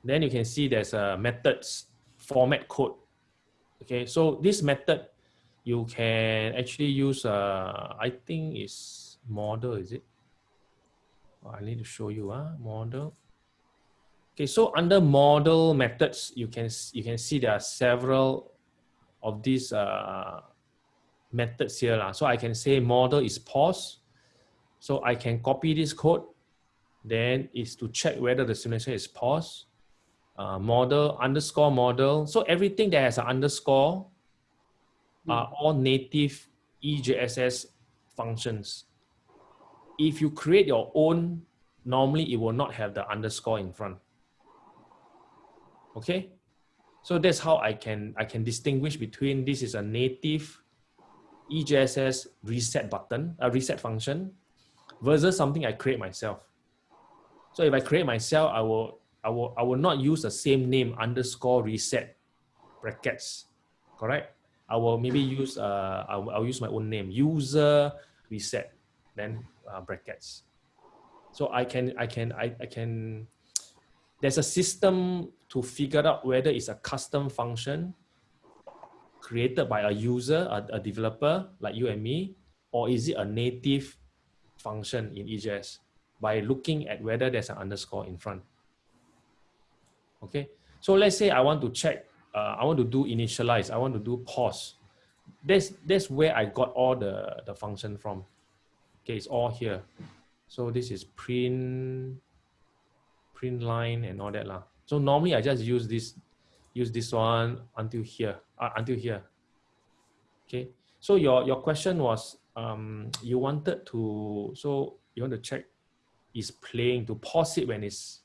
then you can see there's a methods format code. Okay, so this method you can actually use. Uh, I think is model. Is it? Oh, I need to show you. Ah, model. Okay, so under model methods, you can you can see there are several of these uh, methods here. lah. So I can say model is pause. So I can copy this code. Then is to check whether the simulation is pause. Uh, model underscore model. So everything that has an underscore are all native EJSS functions. If you create your own, normally it will not have the underscore in front. Okay, so that's how I can I can distinguish between this is a native EJSS reset button, a reset function, versus something I create myself. So if I create myself, I will I will I will not use the same name underscore reset brackets, correct? I will maybe use uh I'll, I'll use my own name user reset then uh, brackets. So I can I can I, I can there's a system to figure out whether it's a custom function created by a user, a, a developer like you and me, or is it a native function in EJS by looking at whether there's an underscore in front. Okay, so let's say I want to check, uh, I want to do initialize, I want to do pause. That's, that's where I got all the, the function from. Okay, it's all here. So this is print, line and all that. Lah. So normally I just use this, use this one until here, uh, until here. Okay, so your, your question was, um, you wanted to, so you want to check is playing to pause it when it's,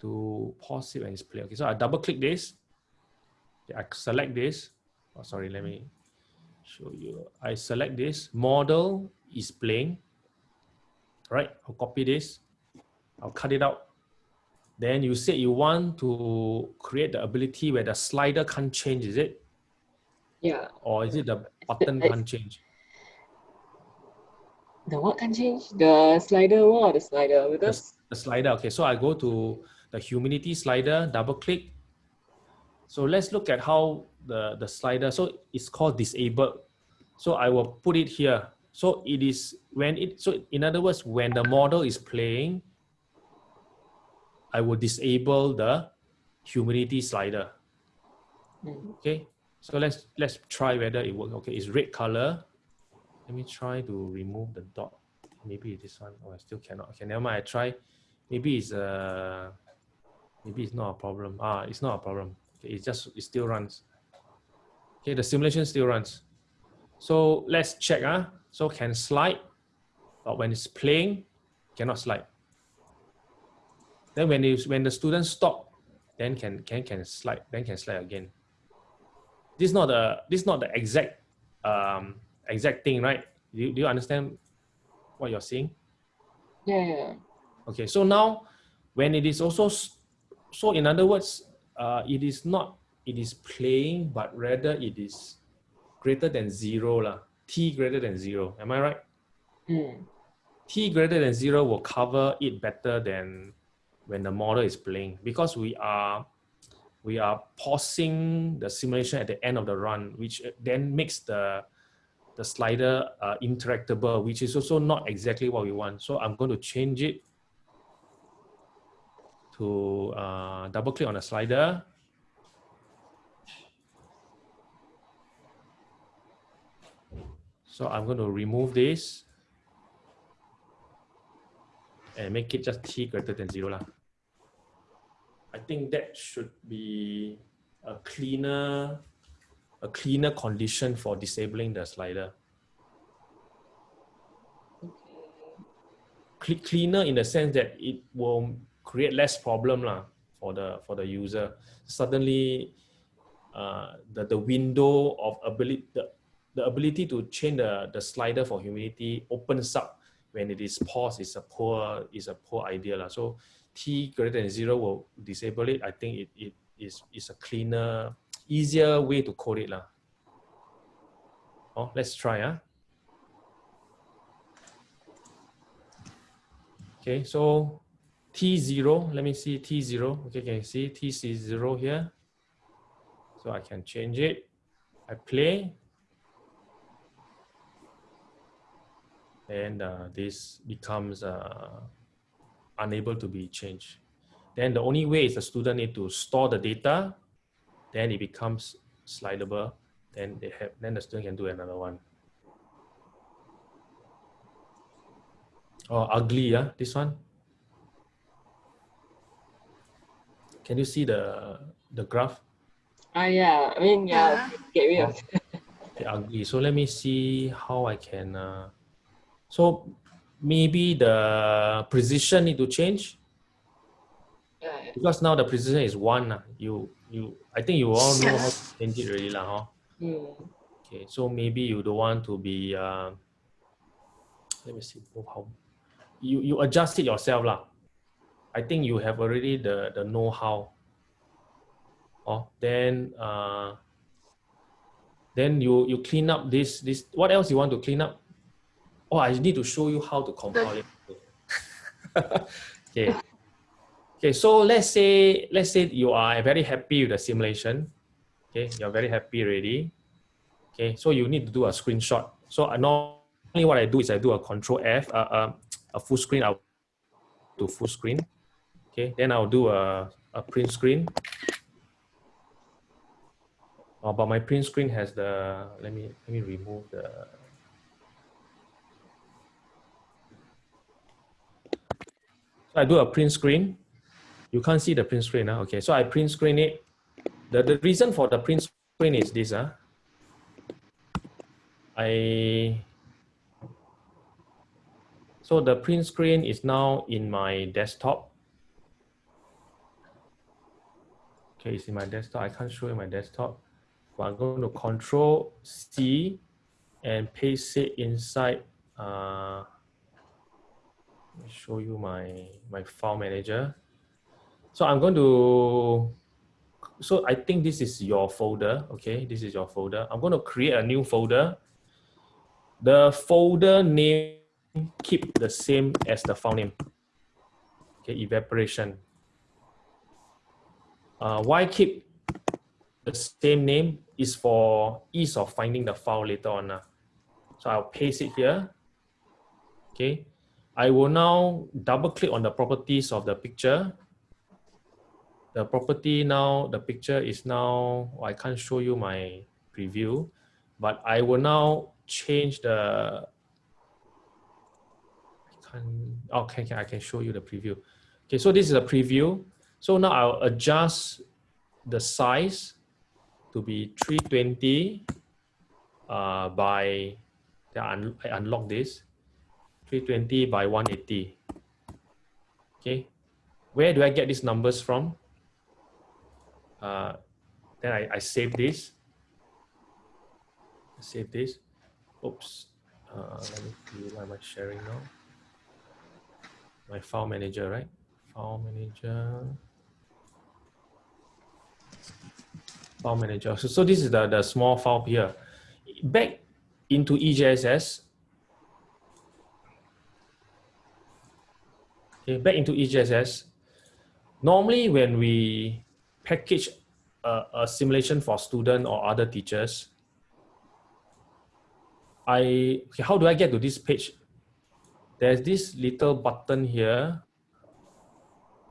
to pause it when it's playing. Okay, so I double click this. I select this. Oh, sorry, let me show you. I select this, model is playing. Right, I'll copy this. I'll cut it out. Then you said you want to create the ability where the slider can't change, is it? Yeah. Or is it the button can't change? The what can change? The slider or the slider? Because the slider. Okay, so I go to the humidity slider, double click. So let's look at how the, the slider, so it's called disabled. So I will put it here. So it is when it, so in other words, when the model is playing, I will disable the humidity slider. Okay, so let's let's try whether it works. Okay, it's red color. Let me try to remove the dot. Maybe this one. Oh, I still cannot. Okay, never mind. I try. Maybe it's uh maybe it's not a problem. Ah, it's not a problem. Okay, it just it still runs. Okay, the simulation still runs. So let's check. Ah, so can slide, but when it's playing, cannot slide. Then when it's when the student stop, then can can can slide. Then can slide again. This is not the this is not the exact um exact thing, right? Do you, do you understand what you're saying? yeah, yeah. Okay, so now when it is also, so in other words, uh, it is not, it is playing, but rather it is greater than zero, lah. t greater than zero. Am I right? Mm. t greater than zero will cover it better than when the model is playing because we are we are pausing the simulation at the end of the run, which then makes the the slider uh, interactable, which is also not exactly what we want. So I'm going to change it to uh, double click on the slider. So I'm going to remove this and make it just t greater than zero. Lah. I think that should be a cleaner, a cleaner condition for disabling the slider. Cle- Cleaner in the sense that it will create less problem lah for the for the user. Suddenly, uh, the the window of ability the, the ability to change the, the slider for humidity opens up when it is paused is a poor is a poor idea lah. So t greater than zero will disable it. I think it, it is is a cleaner, easier way to code it lah. Oh, let's try ah. Okay, so T0, let me see T0. Okay, can you see TC0 here? So I can change it. I play. And uh, this becomes uh, unable to be changed. Then the only way is the student need to store the data. Then it becomes slidable. Then they have, then the student can do another one. Oh, ugly, yeah, this one. Can you see the the graph? Ah, yeah. I mean, yeah. Get rid of. Okay, ugly. So let me see how I can. Uh, so maybe the precision need to change Yeah. because now the precision is one. ah. You you. I think you all know how to change it already, lah. Huh? Mm. Okay, so maybe you don't want to be. Uh, let me see oh, how. You you adjust it yourself, lah. I think you have already the the know how. Oh, then uh, Then you you clean up this this. What else you want to clean up? Oh, I need to show you how to compile it. okay. Okay, so let's say let's say you are very happy with the simulation. Okay, you're very happy already. Okay, so you need to do a screenshot. So I normally what I do is I do a control F, uh, uh, a full screen, I'll do full screen. Okay, then I'll do a, a print screen. Oh, but my print screen has the, let me, let me remove the, I do a print screen. You can't see the print screen. Huh? Okay, so I print screen it. The, the reason for the print screen is this. Huh? I, so the print screen is now in my desktop. Okay, it's in my desktop. I can't show you my desktop. But I'm going to control C and paste it inside. Uh, me show you my, my file manager. So I'm going to, so I think this is your folder. Okay, this is your folder. I'm going to create a new folder. The folder name keep the same as the file name. Okay, evaporation. Uh, why keep the same name is for ease of finding the file later on. Uh. So I'll paste it here. Okay. I will now double click on the properties of the picture. The property now, the picture is now, I can't show you my preview, but I will now change the, I can, okay, okay, I can show you the preview. Okay, so this is a preview. So now I'll adjust the size to be 320 uh, by, I unlock this, 320 by 180. Okay, where do I get these numbers from? Uh, then I, I save this. Save this. Oops. Uh, let me see, what am I sharing now? My file manager, right? File manager. File manager. So, so this is the, the small file here. Back into EJSS. Okay, back into EJSS. Normally when we package a, a simulation for student or other teachers, I, okay, how do I get to this page? There's this little button here.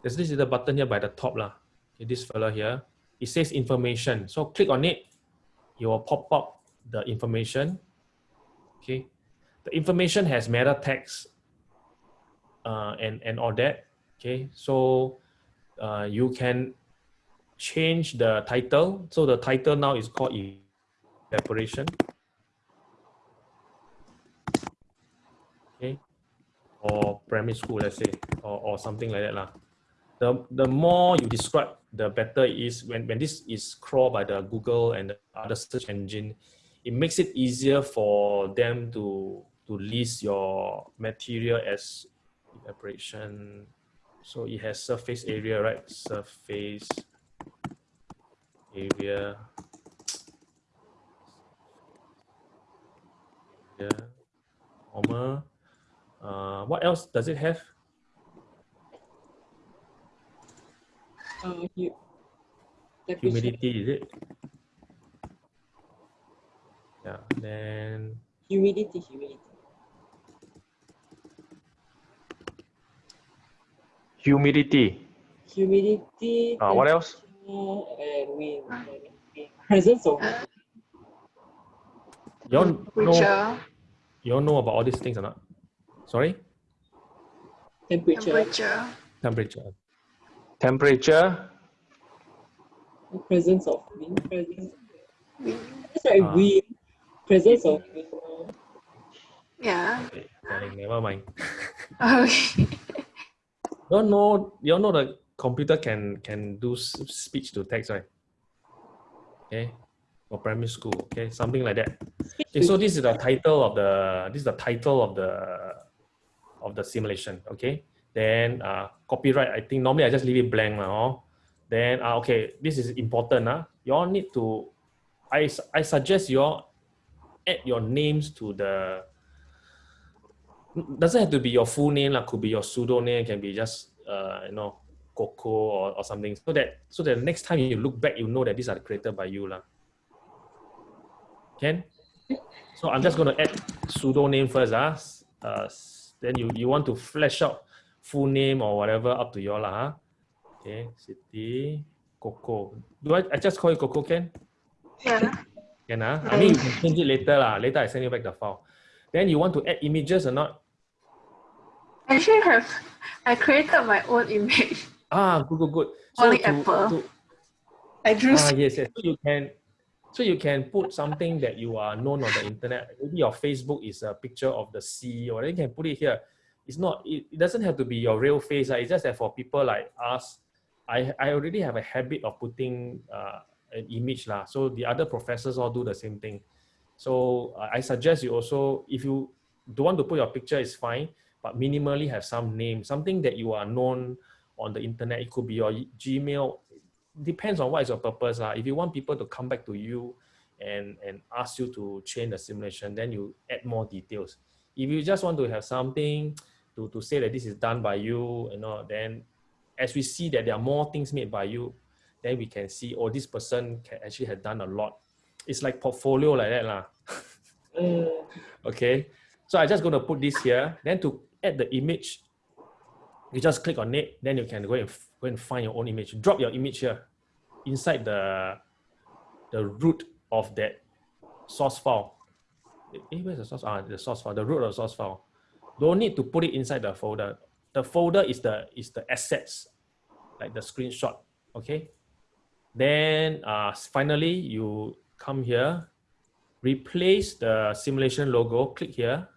There's this little button here by the top lah. Okay, this fella here. It says information. So click on it. It will pop up the information. Okay. The information has meta text uh, and, and all that. Okay. So uh, you can change the title. So the title now is called evaporation. Okay. Or primary school, let's say, or, or something like that. Lah. The, the more you describe, the better it is when, when this is crawled by the Google and the other search engine, it makes it easier for them to, to list your material as evaporation. So it has surface area, right? Surface area. Yeah. Uh, what else does it have? Uh, Humidity, is it? Yeah, then Humidity, humidity. Humidity. Humidity. Uh, what else? temperature, And wind. Presence of wind. You all know, Temperature, you all know about all these things or not? Sorry? temperature, temperature, Temperature. Temperature. presence of wind, presence. wind. That's right, Ah. wind. Presence of wind. Yeah. Okay, darling, never mind. Okay. You all know, you all know the computer can can do speech to text, right? Okay, for primary school, okay, something like that. Okay, so this is the title of the this is the title of the of the simulation. Okay, then uh, copyright. I think normally I just leave it blank now. Then uh, okay, this is important. Uh, you all need to. I, I suggest you all add your names to the doesn't have to be your full name lah. Could be your pseudo name. Can be just uh, you know Coco or, or something. So that so that next time you look back, you know that these are created by you lah. Can? So I'm just going to add pseudo name first. Ah, uh, then you you want to flesh out full name or whatever up to you all lah. Huh? Okay, Siti Coco. Do I, I just call you Coco? Can? Yeah. Can ah? I mean you can change it later lah. Later I send you back the file. Then you want to add images or not? I actually have, I created my own image. Ah, good, good, good. Only to, Apple. to- I drew. ah, yes, yes. So you can, so you can put something that you are known on the internet. Maybe your Facebook is a picture of the sea, or you can put it here. It's not. It, it doesn't have to be your real face. ah. It's just that for people like us, I I already have a habit of putting uh, an image lah. So the other professors all do the same thing. So uh, I suggest you also, if you don't want to put your picture, it's fine, but minimally have some name, something that you are known on the internet. It could be your Gmail. Depends on what is your purpose. lah. If you want people to come back to you and, and ask you to change the simulation, then you add more details. If you just want to have something to, to say that this is done by you, you know, then as we see that there are more things made by you, then we can see, oh, this person can actually have done a lot. It's like portfolio like that. lah. Mm. Okay, so I just going to put this here. Then to add the image, you just click on it. Then you can go and go and find your own image. Drop your image here inside the the root of that source file. Eh, where's the source? Ah, the source file. The root of the source file. Don't need to put it inside the folder. The folder is the is the assets, like the screenshot. Okay. Then uh, finally you come here replace the simulation logo, click here.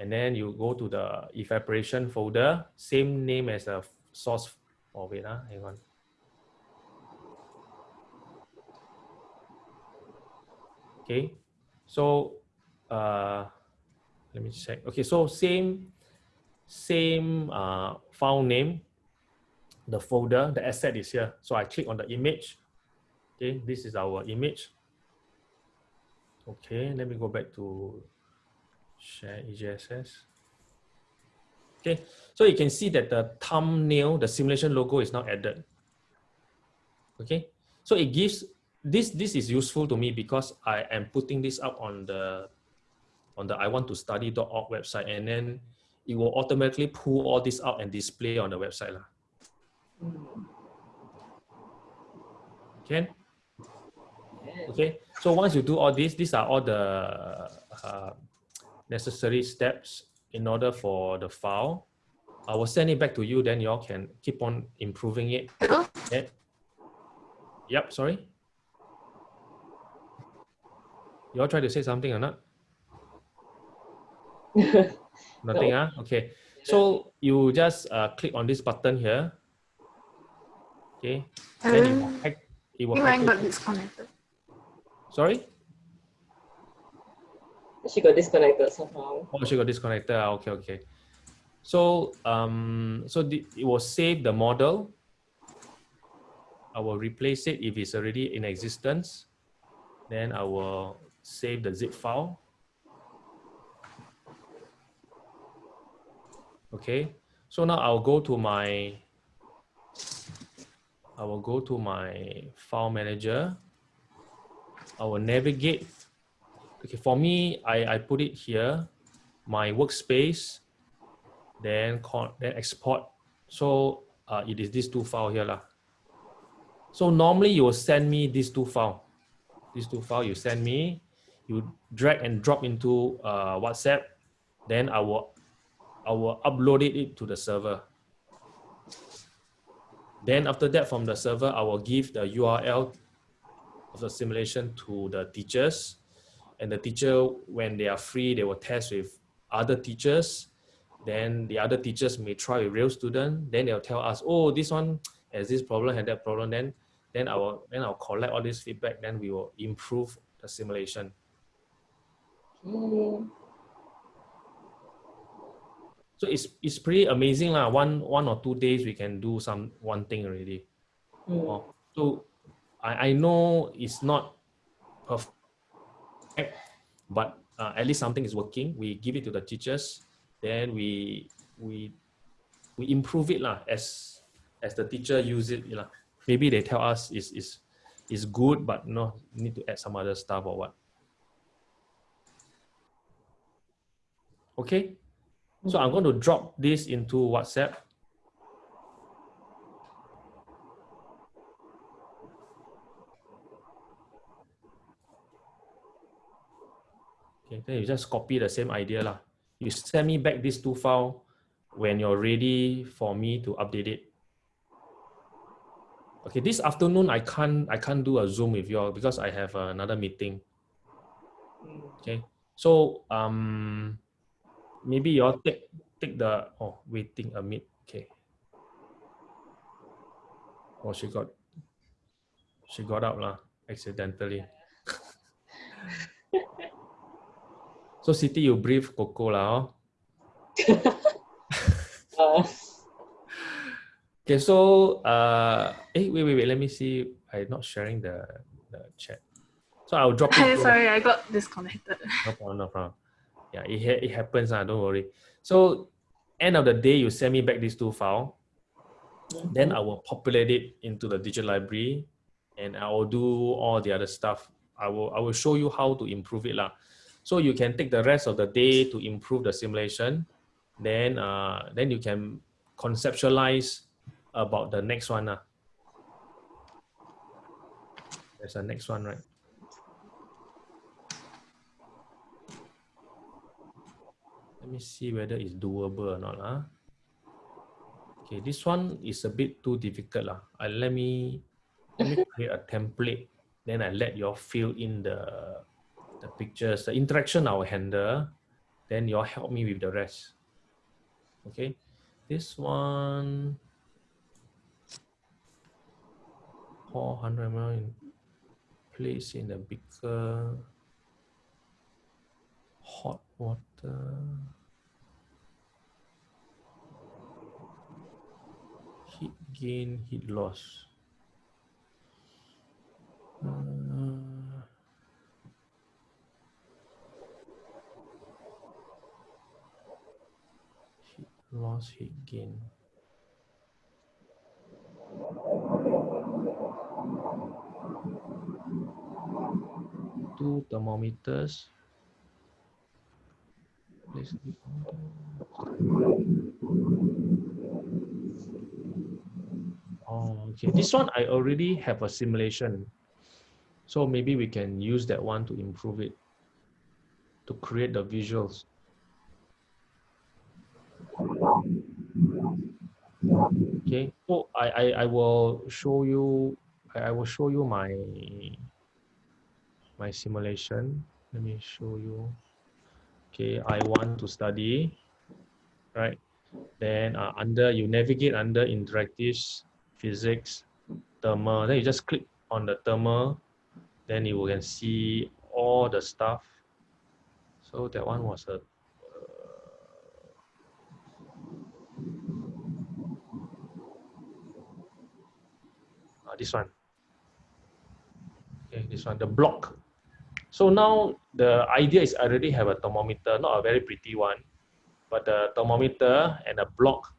And then you go to the evaporation folder, same name as the source. Oh, wait, ah, hang on. Okay, so uh, let me check. Okay, so same, same uh, file name, the folder, the asset is here. So I click on the image. Okay, this is our image. Okay, let me go back to share EJSS. Okay, so you can see that the thumbnail, the simulation logo is now added. Okay, so it gives this this is useful to me because I am putting this up on the on the I want to study.org website and then it will automatically pull all this out and display on the website. lah. Okay. Okay, so once you do all this, these are all the uh, necessary steps in order for the file. I will send it back to you, then you all can keep on improving it. Okay. Yep, sorry. You all try to say something or not? Nothing, ah? Okay. So you just uh, click on this button here. Okay. Then it will Um, hack. It will hack got disconnected. Sorry? She got disconnected somehow. Oh, she got disconnected. Ah, Okay, okay. So, um, so the, it will save the model. I will replace it if it's already in existence. Then I will save the zip file. Okay. So now I'll go to my. I will go to my file manager. I will navigate okay for me i i put it here my workspace then then export. So uh, it is these two file here lah. so normally you will send me these two file these two file you send me you drag and drop into uh, whatsapp then i will i will upload it to the server. Then after that from the server i will give the url of the simulation to the teachers and the teacher when they are free they will test with other teachers. Then the other teachers may try with real student. Then they'll tell us oh this one has this problem had that problem. Then then i will then i'll collect all this feedback. Then we will improve the simulation. Mm. so it's it's pretty amazing lah. One one or two days we can do some one thing already. Mm. So I, I know it's not perfect, but uh, at least something is working. We give it to the teachers, then we we we improve it lah as as the teacher use it. lah. Maybe they tell us is is is good, but no need to add some other stuff or what. Okay, so I'm going to drop this into WhatsApp. Okay, then you just copy the same idea lah. You send me back these two file when you're ready for me to update it. Okay, this afternoon I can't I can't do a Zoom with you all because I have another meeting. Okay, so um maybe you all take take the oh waiting a minute. Okay. Oh, she got she got out lah accidentally. so Siti, you brief Coco lah. Oh. Uh, Okay, so uh, eh, wait, wait, wait. Let me see. I'm not sharing the the chat. So I'll drop it. sorry, I got disconnected. No problem, no problem. Yeah, it, ha- it happens, uh, don't worry. So end of the day, you send me back these two file. Then I will populate it into the digital library and I will do all the other stuff. I will I will show you how to improve it. lah. So you can take the rest of the day to improve the simulation. Then uh, then you can conceptualize about the next one. lah. There's a next one, right? Let me see whether it's doable or not. Lah. Okay, this one is a bit too difficult. Lah. Uh, let me let me create a template. Then I let you all fill in the the pictures. The interaction I will handle. Then you'll help me with the rest. Okay, this one. 400 ml place in a beaker. Hot water. Heat gain, heat loss. Uh, loss, heat gain. Two thermometers. Oh, okay. This one I already have a simulation. So maybe we can use that one to improve it, to create the visuals. Okay, so I, I, I will show you, I, will show you my, my simulation. Let me show you. Okay, I want to study, right? Then uh, under, you navigate under interactive physics, thermal, then you just click on the thermal, then you can see all the stuff. So that one was a this one. Okay, this one, the block. So now the idea is I already have a thermometer, not a very pretty one, but the thermometer and a block.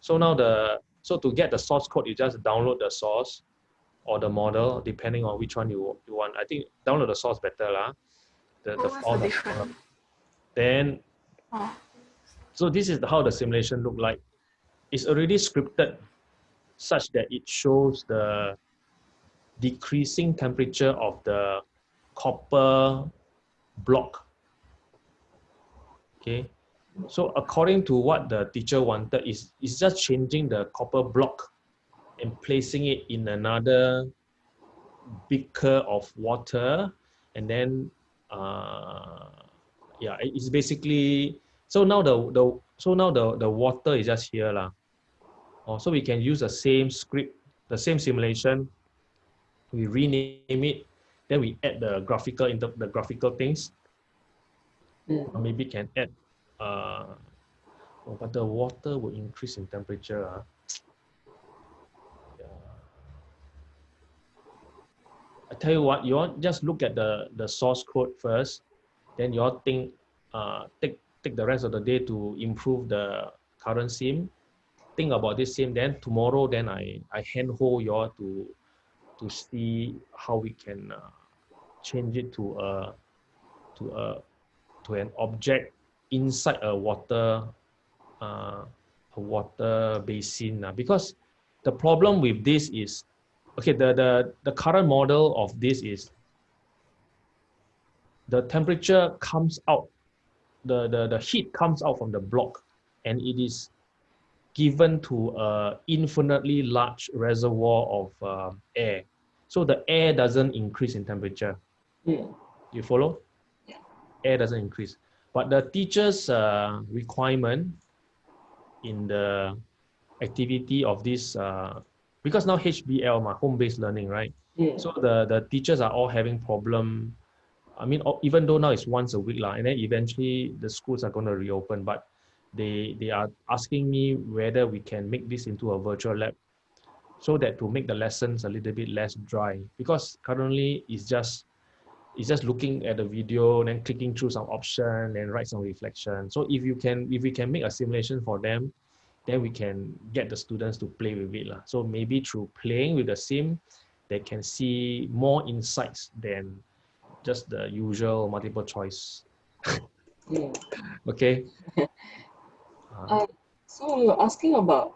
So now the, so to get the source code, you just download the source or the model, depending on which one you, you want. I think download the source better lah. The, the, oh, What's the then Oh, so this is how the simulation look like. It's already scripted such that it shows the decreasing temperature of the copper block. Okay, so according to what the teacher wanted is is just changing the copper block and placing it in another beaker of water and then uh, yeah it's basically so now the the so now the the water is just here lah oh, so we can use the same script the same simulation we rename it then we add the graphical inter the graphical things mm. or maybe can add uh oh, but the water will increase in temperature ah. yeah. tell you what, you all just look at the, the source code first, then you all think, uh, take, take the rest of the day to improve the current sim, think about this same then tomorrow, then I, I handhold you all to, to see how we can uh, change it to a, to a, to an object inside a water, uh, a water basin. Uh, because the problem with this is okay the the the current model of this is the temperature comes out the the the heat comes out from the block and it is given to a infinitely large reservoir of uh, air so the air doesn't increase in temperature Mm. you follow Yeah. air doesn't increase but the teacher's uh, requirement in the activity of this uh, because now HBL, my home-based learning, right? Mm. So the the teachers are all having problem. I mean, even though now it's once a week, lah, and then eventually the schools are going to reopen, but they they are asking me whether we can make this into a virtual lab, so that to make the lessons a little bit less dry. Because currently it's just it's just looking at the video, and then clicking through some option, and write some reflection. So if you can if we can make a simulation for them, then we can get the students to play with it. lah. So maybe through playing with the sim, they can see more insights than just the usual multiple choice. Mm. Okay. Uh, so were asking about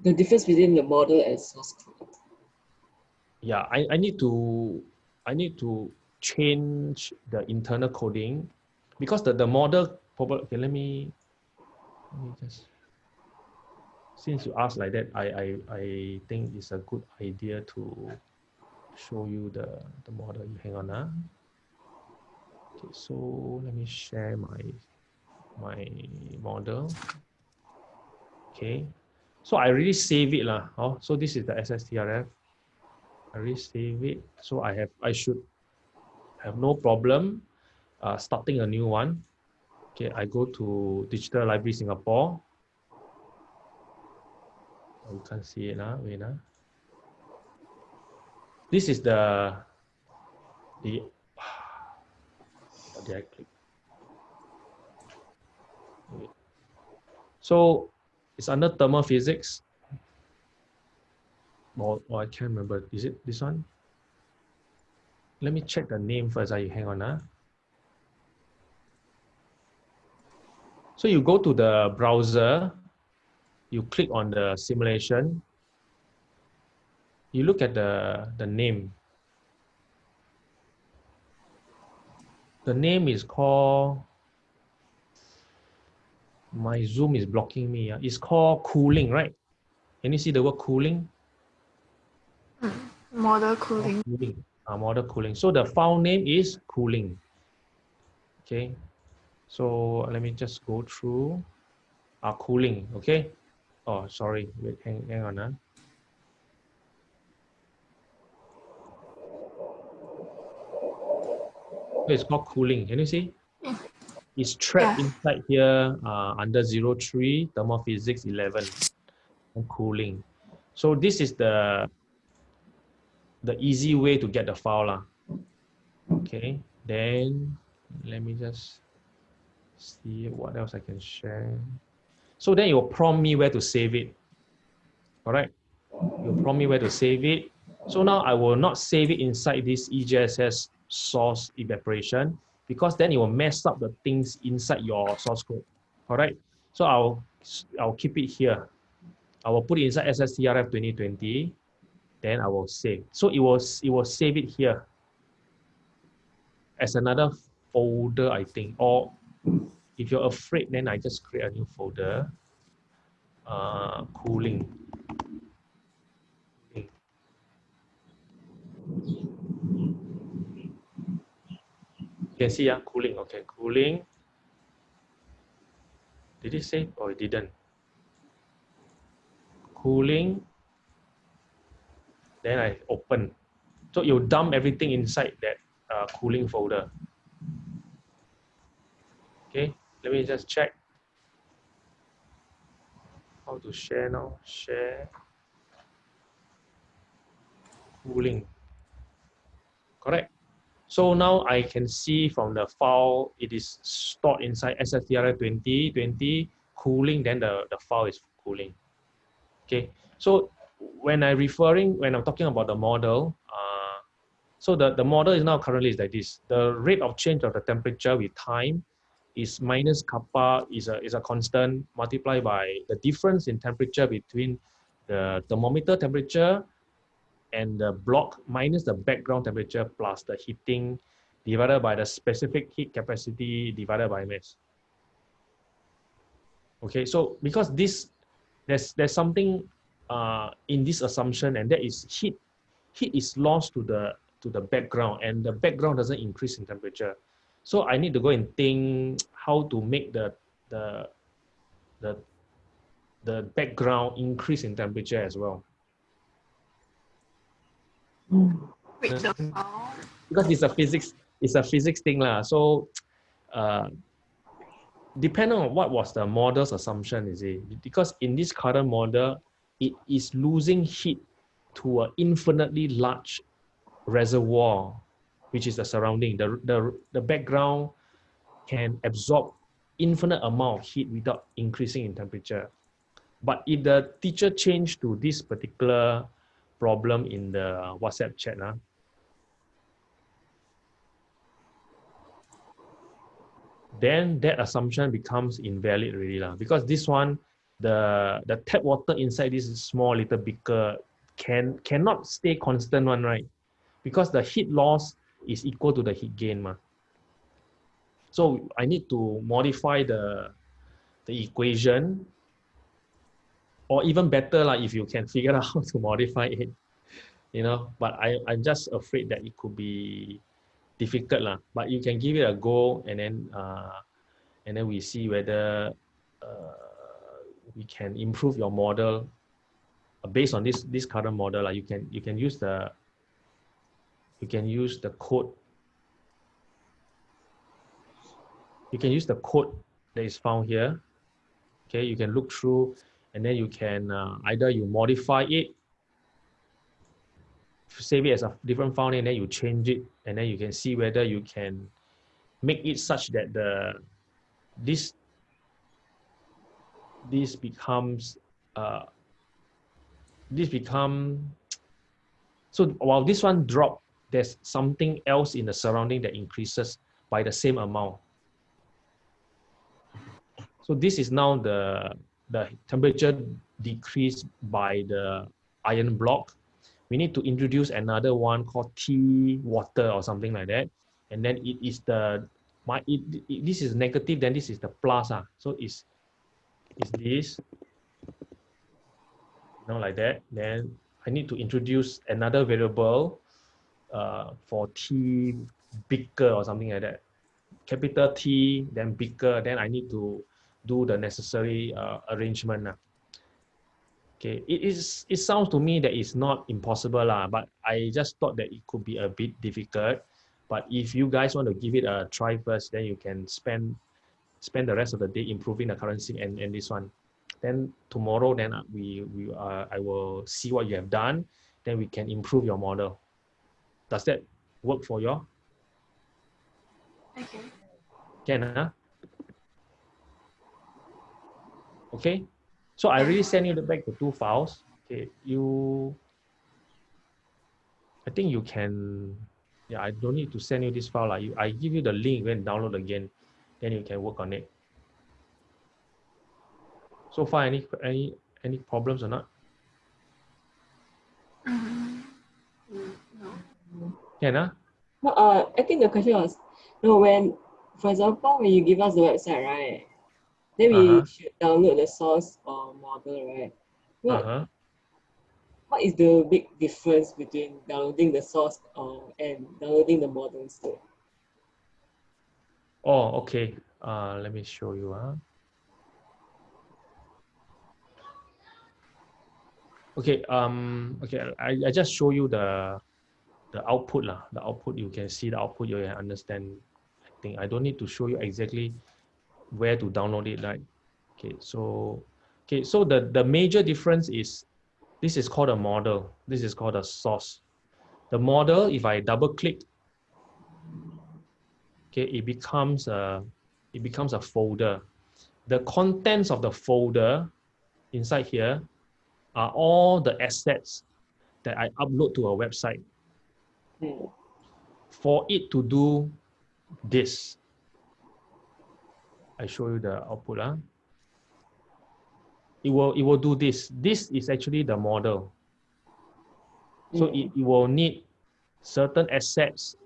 the difference between the model and source code. yeah, I, I need to I need to change the internal coding because the, the model probably okay, let me let me just since you asked like that, I, I I think it's a good idea to show you the, the model. You hang on ah. Okay, so let me share my my model. Okay. So I already save it lah. Oh, so this is the SSTRF. I already save it. So I have I should have no problem uh, starting a new one. Okay, I go to Digital Library Singapore. Oh, you can't see it now. Wait now. This is the the what did I click? So it's under thermal physics. Or, or I can't remember. Is it this one? Let me check the name first. ah, You hang on. ah. So you go to the browser, you click on the simulation, you look at the, the name. The name is called, my Zoom is blocking me. ah. It's called cooling, right? Can you see the word cooling? Model cooling. cooling, uh, model cooling. So the file name is cooling. Okay, so let me just go through uh, cooling. Okay, oh sorry, wait, hang, hang on. Uh. It's called cooling. Can you see? It's trapped Yeah. inside here uh, under 03 thermophysics 11 and cooling. So this is the the easy way to get the file lah. Okay, then let me just see what else I can share. So then it will prompt me where to save it. All right, you'll prompt me where to save it. So now I will not save it inside this EJSS source evaporation because then it will mess up the things inside your source code. All right, so I'll I'll keep it here. I will put it inside SSTRF 2020 then I will save. So it will it will save it here as another folder, I think. Or if you're afraid, then I just create a new folder. Uh. Cooling. You can see, yeah, cooling. Okay, cooling. Did it save? or it didn't? Cooling then I open. So you dump everything inside that uh, cooling folder. Okay, let me just check how to share now. Share cooling. correct? So now I can see from the file, it is stored inside SSTR 2020 cooling, then the, the file is cooling. Okay, so when I referring, when I'm talking about the model, uh, so the, the model is now currently is like this. The rate of change of the temperature with time is minus kappa is a, is a constant multiplied by the difference in temperature between the thermometer temperature and the block minus the background temperature plus the heating divided by the specific heat capacity divided by mass. Okay, so because this, there's, there's something uh, in this assumption and that is heat, heat is lost to the, to the background and the background doesn't increase in temperature. So I need to go and think how to make the, the, the, the background increase in temperature as well. Wait, the file. because it's a physics it's a physics thing lah. So uh depending on what was the model's assumption is it because in this current model it is losing heat to an infinitely large reservoir which is the surrounding the the, the background can absorb infinite amount of heat without increasing in temperature but if the teacher changed to this particular problem in the whatsapp chat uh, then that assumption becomes invalid really lah. because this one the the tap water inside this small little beaker can cannot stay constant one right because the heat loss is equal to the heat gain ma. so i need to modify the the equation or even better like if you can figure out how to modify it you know but i i'm just afraid that it could be difficult lah. But you can give it a go, and then uh, and then we see whether uh, we can improve your model uh, based on this this current model. Like you can you can use the you can use the code. You can use the code that is found here. Okay, you can look through, and then you can uh, either you modify it save it as a different file name, then you change it, and then you can see whether you can make it such that the this this becomes uh, this become so while this one drop, there's something else in the surrounding that increases by the same amount. So this is now the the temperature decreased by the iron block we need to introduce another one called T water or something like that. And then it is the, my, it, it, this is negative, then this is the plus. Ah. So it's, it's this, you know, like that. Then I need to introduce another variable uh, for T bigger or something like that. Capital T, then bigger, then I need to do the necessary uh, arrangement. Ah. Okay, it is. It sounds to me that it's not impossible lah, but I just thought that it could be a bit difficult. But if you guys want to give it a try first, then you can spend spend the rest of the day improving the currency and, and this one. Then tomorrow, then uh, we we uh, I will see what you have done. Then we can improve your model. Does that work for you? Okay. Can huh? Okay. So I really send you the back the two files. Okay, you, I think you can, yeah, I don't need to send you this file. Like I give you the link, and download again, then you can work on it. So far, any any any problems or not? No. Can huh? No, uh, I think the question was, no, when, for example, when you give us the website, right? Then we Uh-huh. should download the source or model, right? What, Uh-huh. what is the big difference between downloading the source or and downloading the model instead? Oh, okay. Uh, let me show you. Huh? Okay. Um. Okay. I, I just show you the the output lah. The output you can see the output. You can understand. I think I don't need to show you exactly where to download it. Right. Okay. So. Okay. So the the major difference is this is called a model. This is called a source. The model. If I double click okay, it becomes a, it becomes a folder. The contents of the folder inside here are all the assets that I upload to a website Hmm. for it to do this. I show you the output. Huh? It will it will do this. This is actually the model. So Mm. it, it will need certain assets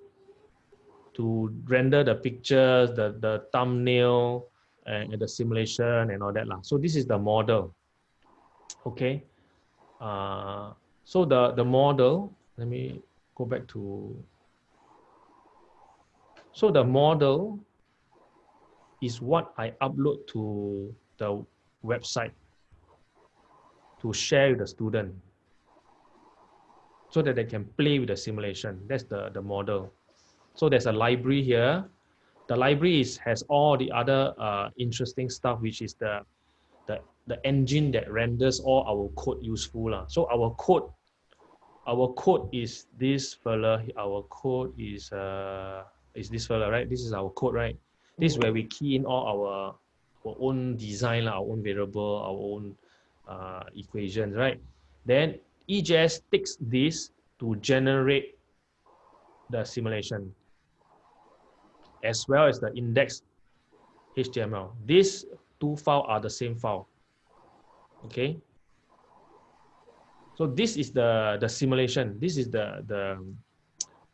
to render the pictures, the, the thumbnail, and the simulation and all that. lah. So this is the model. Okay. Uh, so the, the model, let me go back to, so the model is what I upload to the website to share with the student so that they can play with the simulation. That's the, the model. So there's a library here. The library is, has all the other uh, interesting stuff, which is the, the, the engine that renders all our code useful. lah. So our code, our code is this fella. Our code is uh, is this fella, right? This is our code, right? This is where we key in all our, our own design, our own variable, our own uh, equations, right? Then EJS takes this to generate the simulation as well as the index HTML. These two files are the same file. Okay. So this is the, the simulation. This is the, the,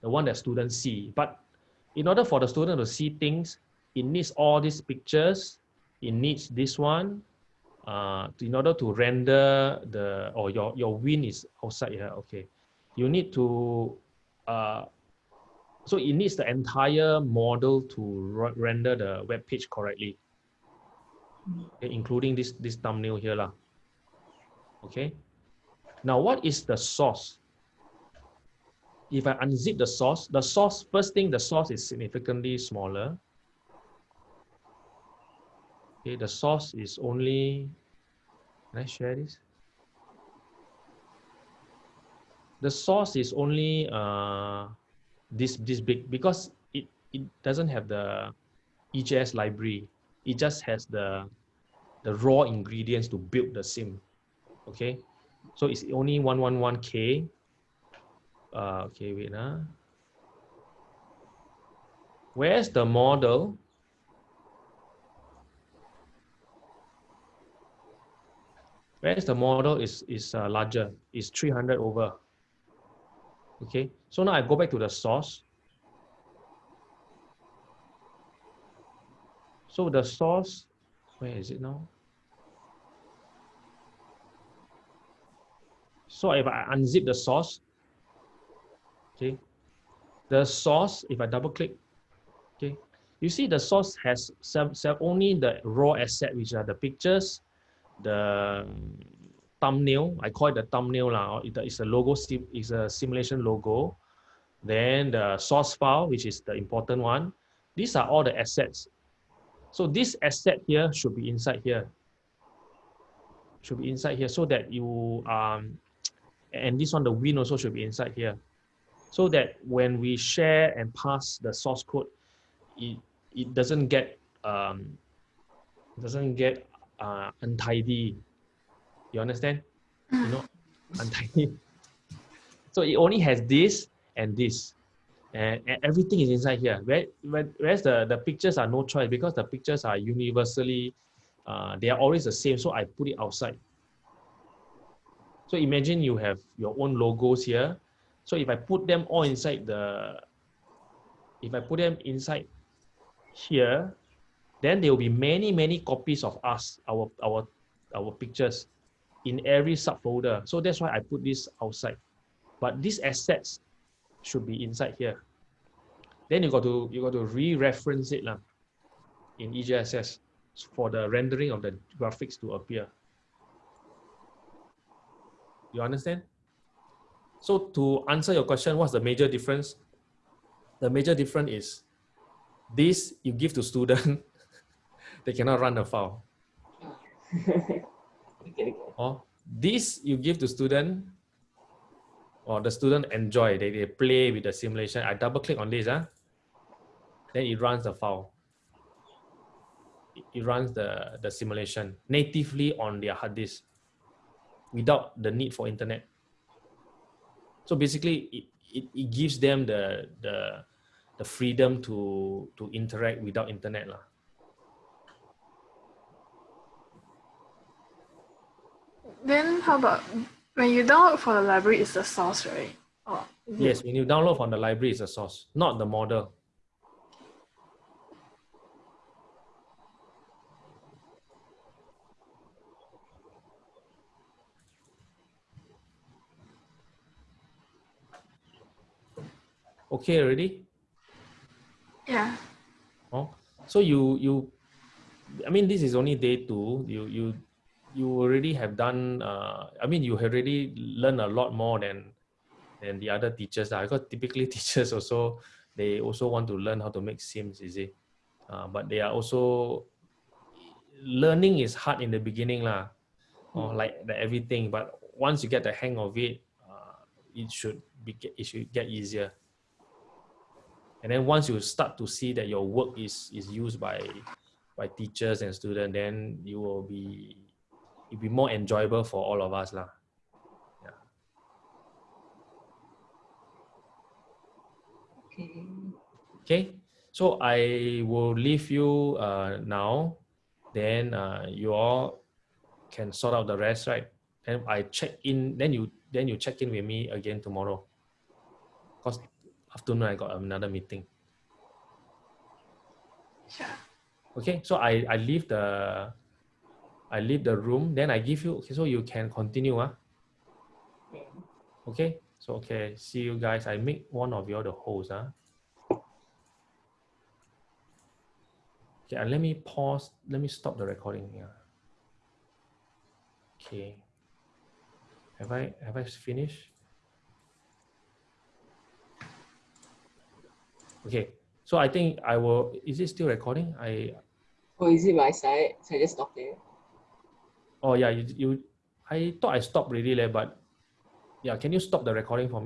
the one that students see. But in order for the student to see things, it needs all these pictures. It needs this one, uh, in order to render the or your your win is outside here. Okay, you need to uh, so it needs the entire model to render the web page correctly, okay, including this this thumbnail here lah. Okay, now what is the source? If I unzip the source, the source first thing the source is significantly smaller. Okay, the source is only, can I share this? The source is only uh, this, this big because it, it doesn't have the EJS library. It just has the, the raw ingredients to build the sim. Okay, so it's only 111K. Uh, okay, wait. Huh? Where's the model? Whereas the model is, is uh, larger, is 300 over. Okay, so now I go back to the source. So the source, where is it now? So if I unzip the source, okay, the source, if I double click, okay, you see the source has only the raw asset, which are the pictures, the thumbnail. I call it the thumbnail now. It's a logo. It's a simulation logo. Then the source file, which is the important one. These are all the assets. So this asset here should be inside here. Should be inside here so that you um, and this one the win also should be inside here, so that when we share and pass the source code, it it doesn't get um, doesn't get uh, untidy. You understand? You know, untidy. So it only has this and this, and, and everything is inside here. Where, where, whereas the, the pictures are no choice because the pictures are universally, uh, they are always the same. So I put it outside. So imagine you have your own logos here. So if I put them all inside the, if I put them inside here, then there will be many, many copies of us, our, our, our pictures in every subfolder. So that's why I put this outside. But these assets should be inside here. Then you got to you got to re-reference it lah in EJSS for the rendering of the graphics to appear. You understand? So to answer your question, what's the major difference? The major difference is this you give to student, they cannot run the file. okay, okay. Or this you give to student, or the student enjoy, they, they play with the simulation. I double click on this. Huh? then it runs the file. It, it runs the, the simulation natively on their hard disk without the need for internet. So basically, it, it, it gives them the, the, the freedom to, to interact without internet. Lah. Then how about when you download for the library, it's the source, right? Oh, Yes, when you download from the library, it's a source, not the model. Okay, already? Yeah. Oh, so you you, I mean, this is only day two. You you you already have done. Uh, I mean, you have already learned a lot more than than the other teachers. lah. Because typically teachers also they also want to learn how to make sims. You see, uh, but they are also learning is hard in the beginning lah. Or like the everything, but once you get the hang of it, uh, it should be get- it should get easier. And then once you start to see that your work is is used by by teachers and students, then you will be it'll be more enjoyable for all of us lah. Okay. Okay, so I will leave you uh, now. Then uh, you all can sort out the rest, right? And I check in. Then you then you check in with me again tomorrow. Cause afternoon I got another meeting. Sure. Okay, so I I leave the I leave the room. Then I give you. Okay, so you can continue. Ah, Okay. okay. So okay, see you guys. I make one of you the host. Ah. Okay, and let me pause. Let me stop the recording here. Okay. Have I have I finished? Okay. So I think I will. Is it still recording? I Oh, is it my side? So I just stop it. Oh yeah, you, you I thought I stopped already, leh, but yeah, can you stop the recording for me?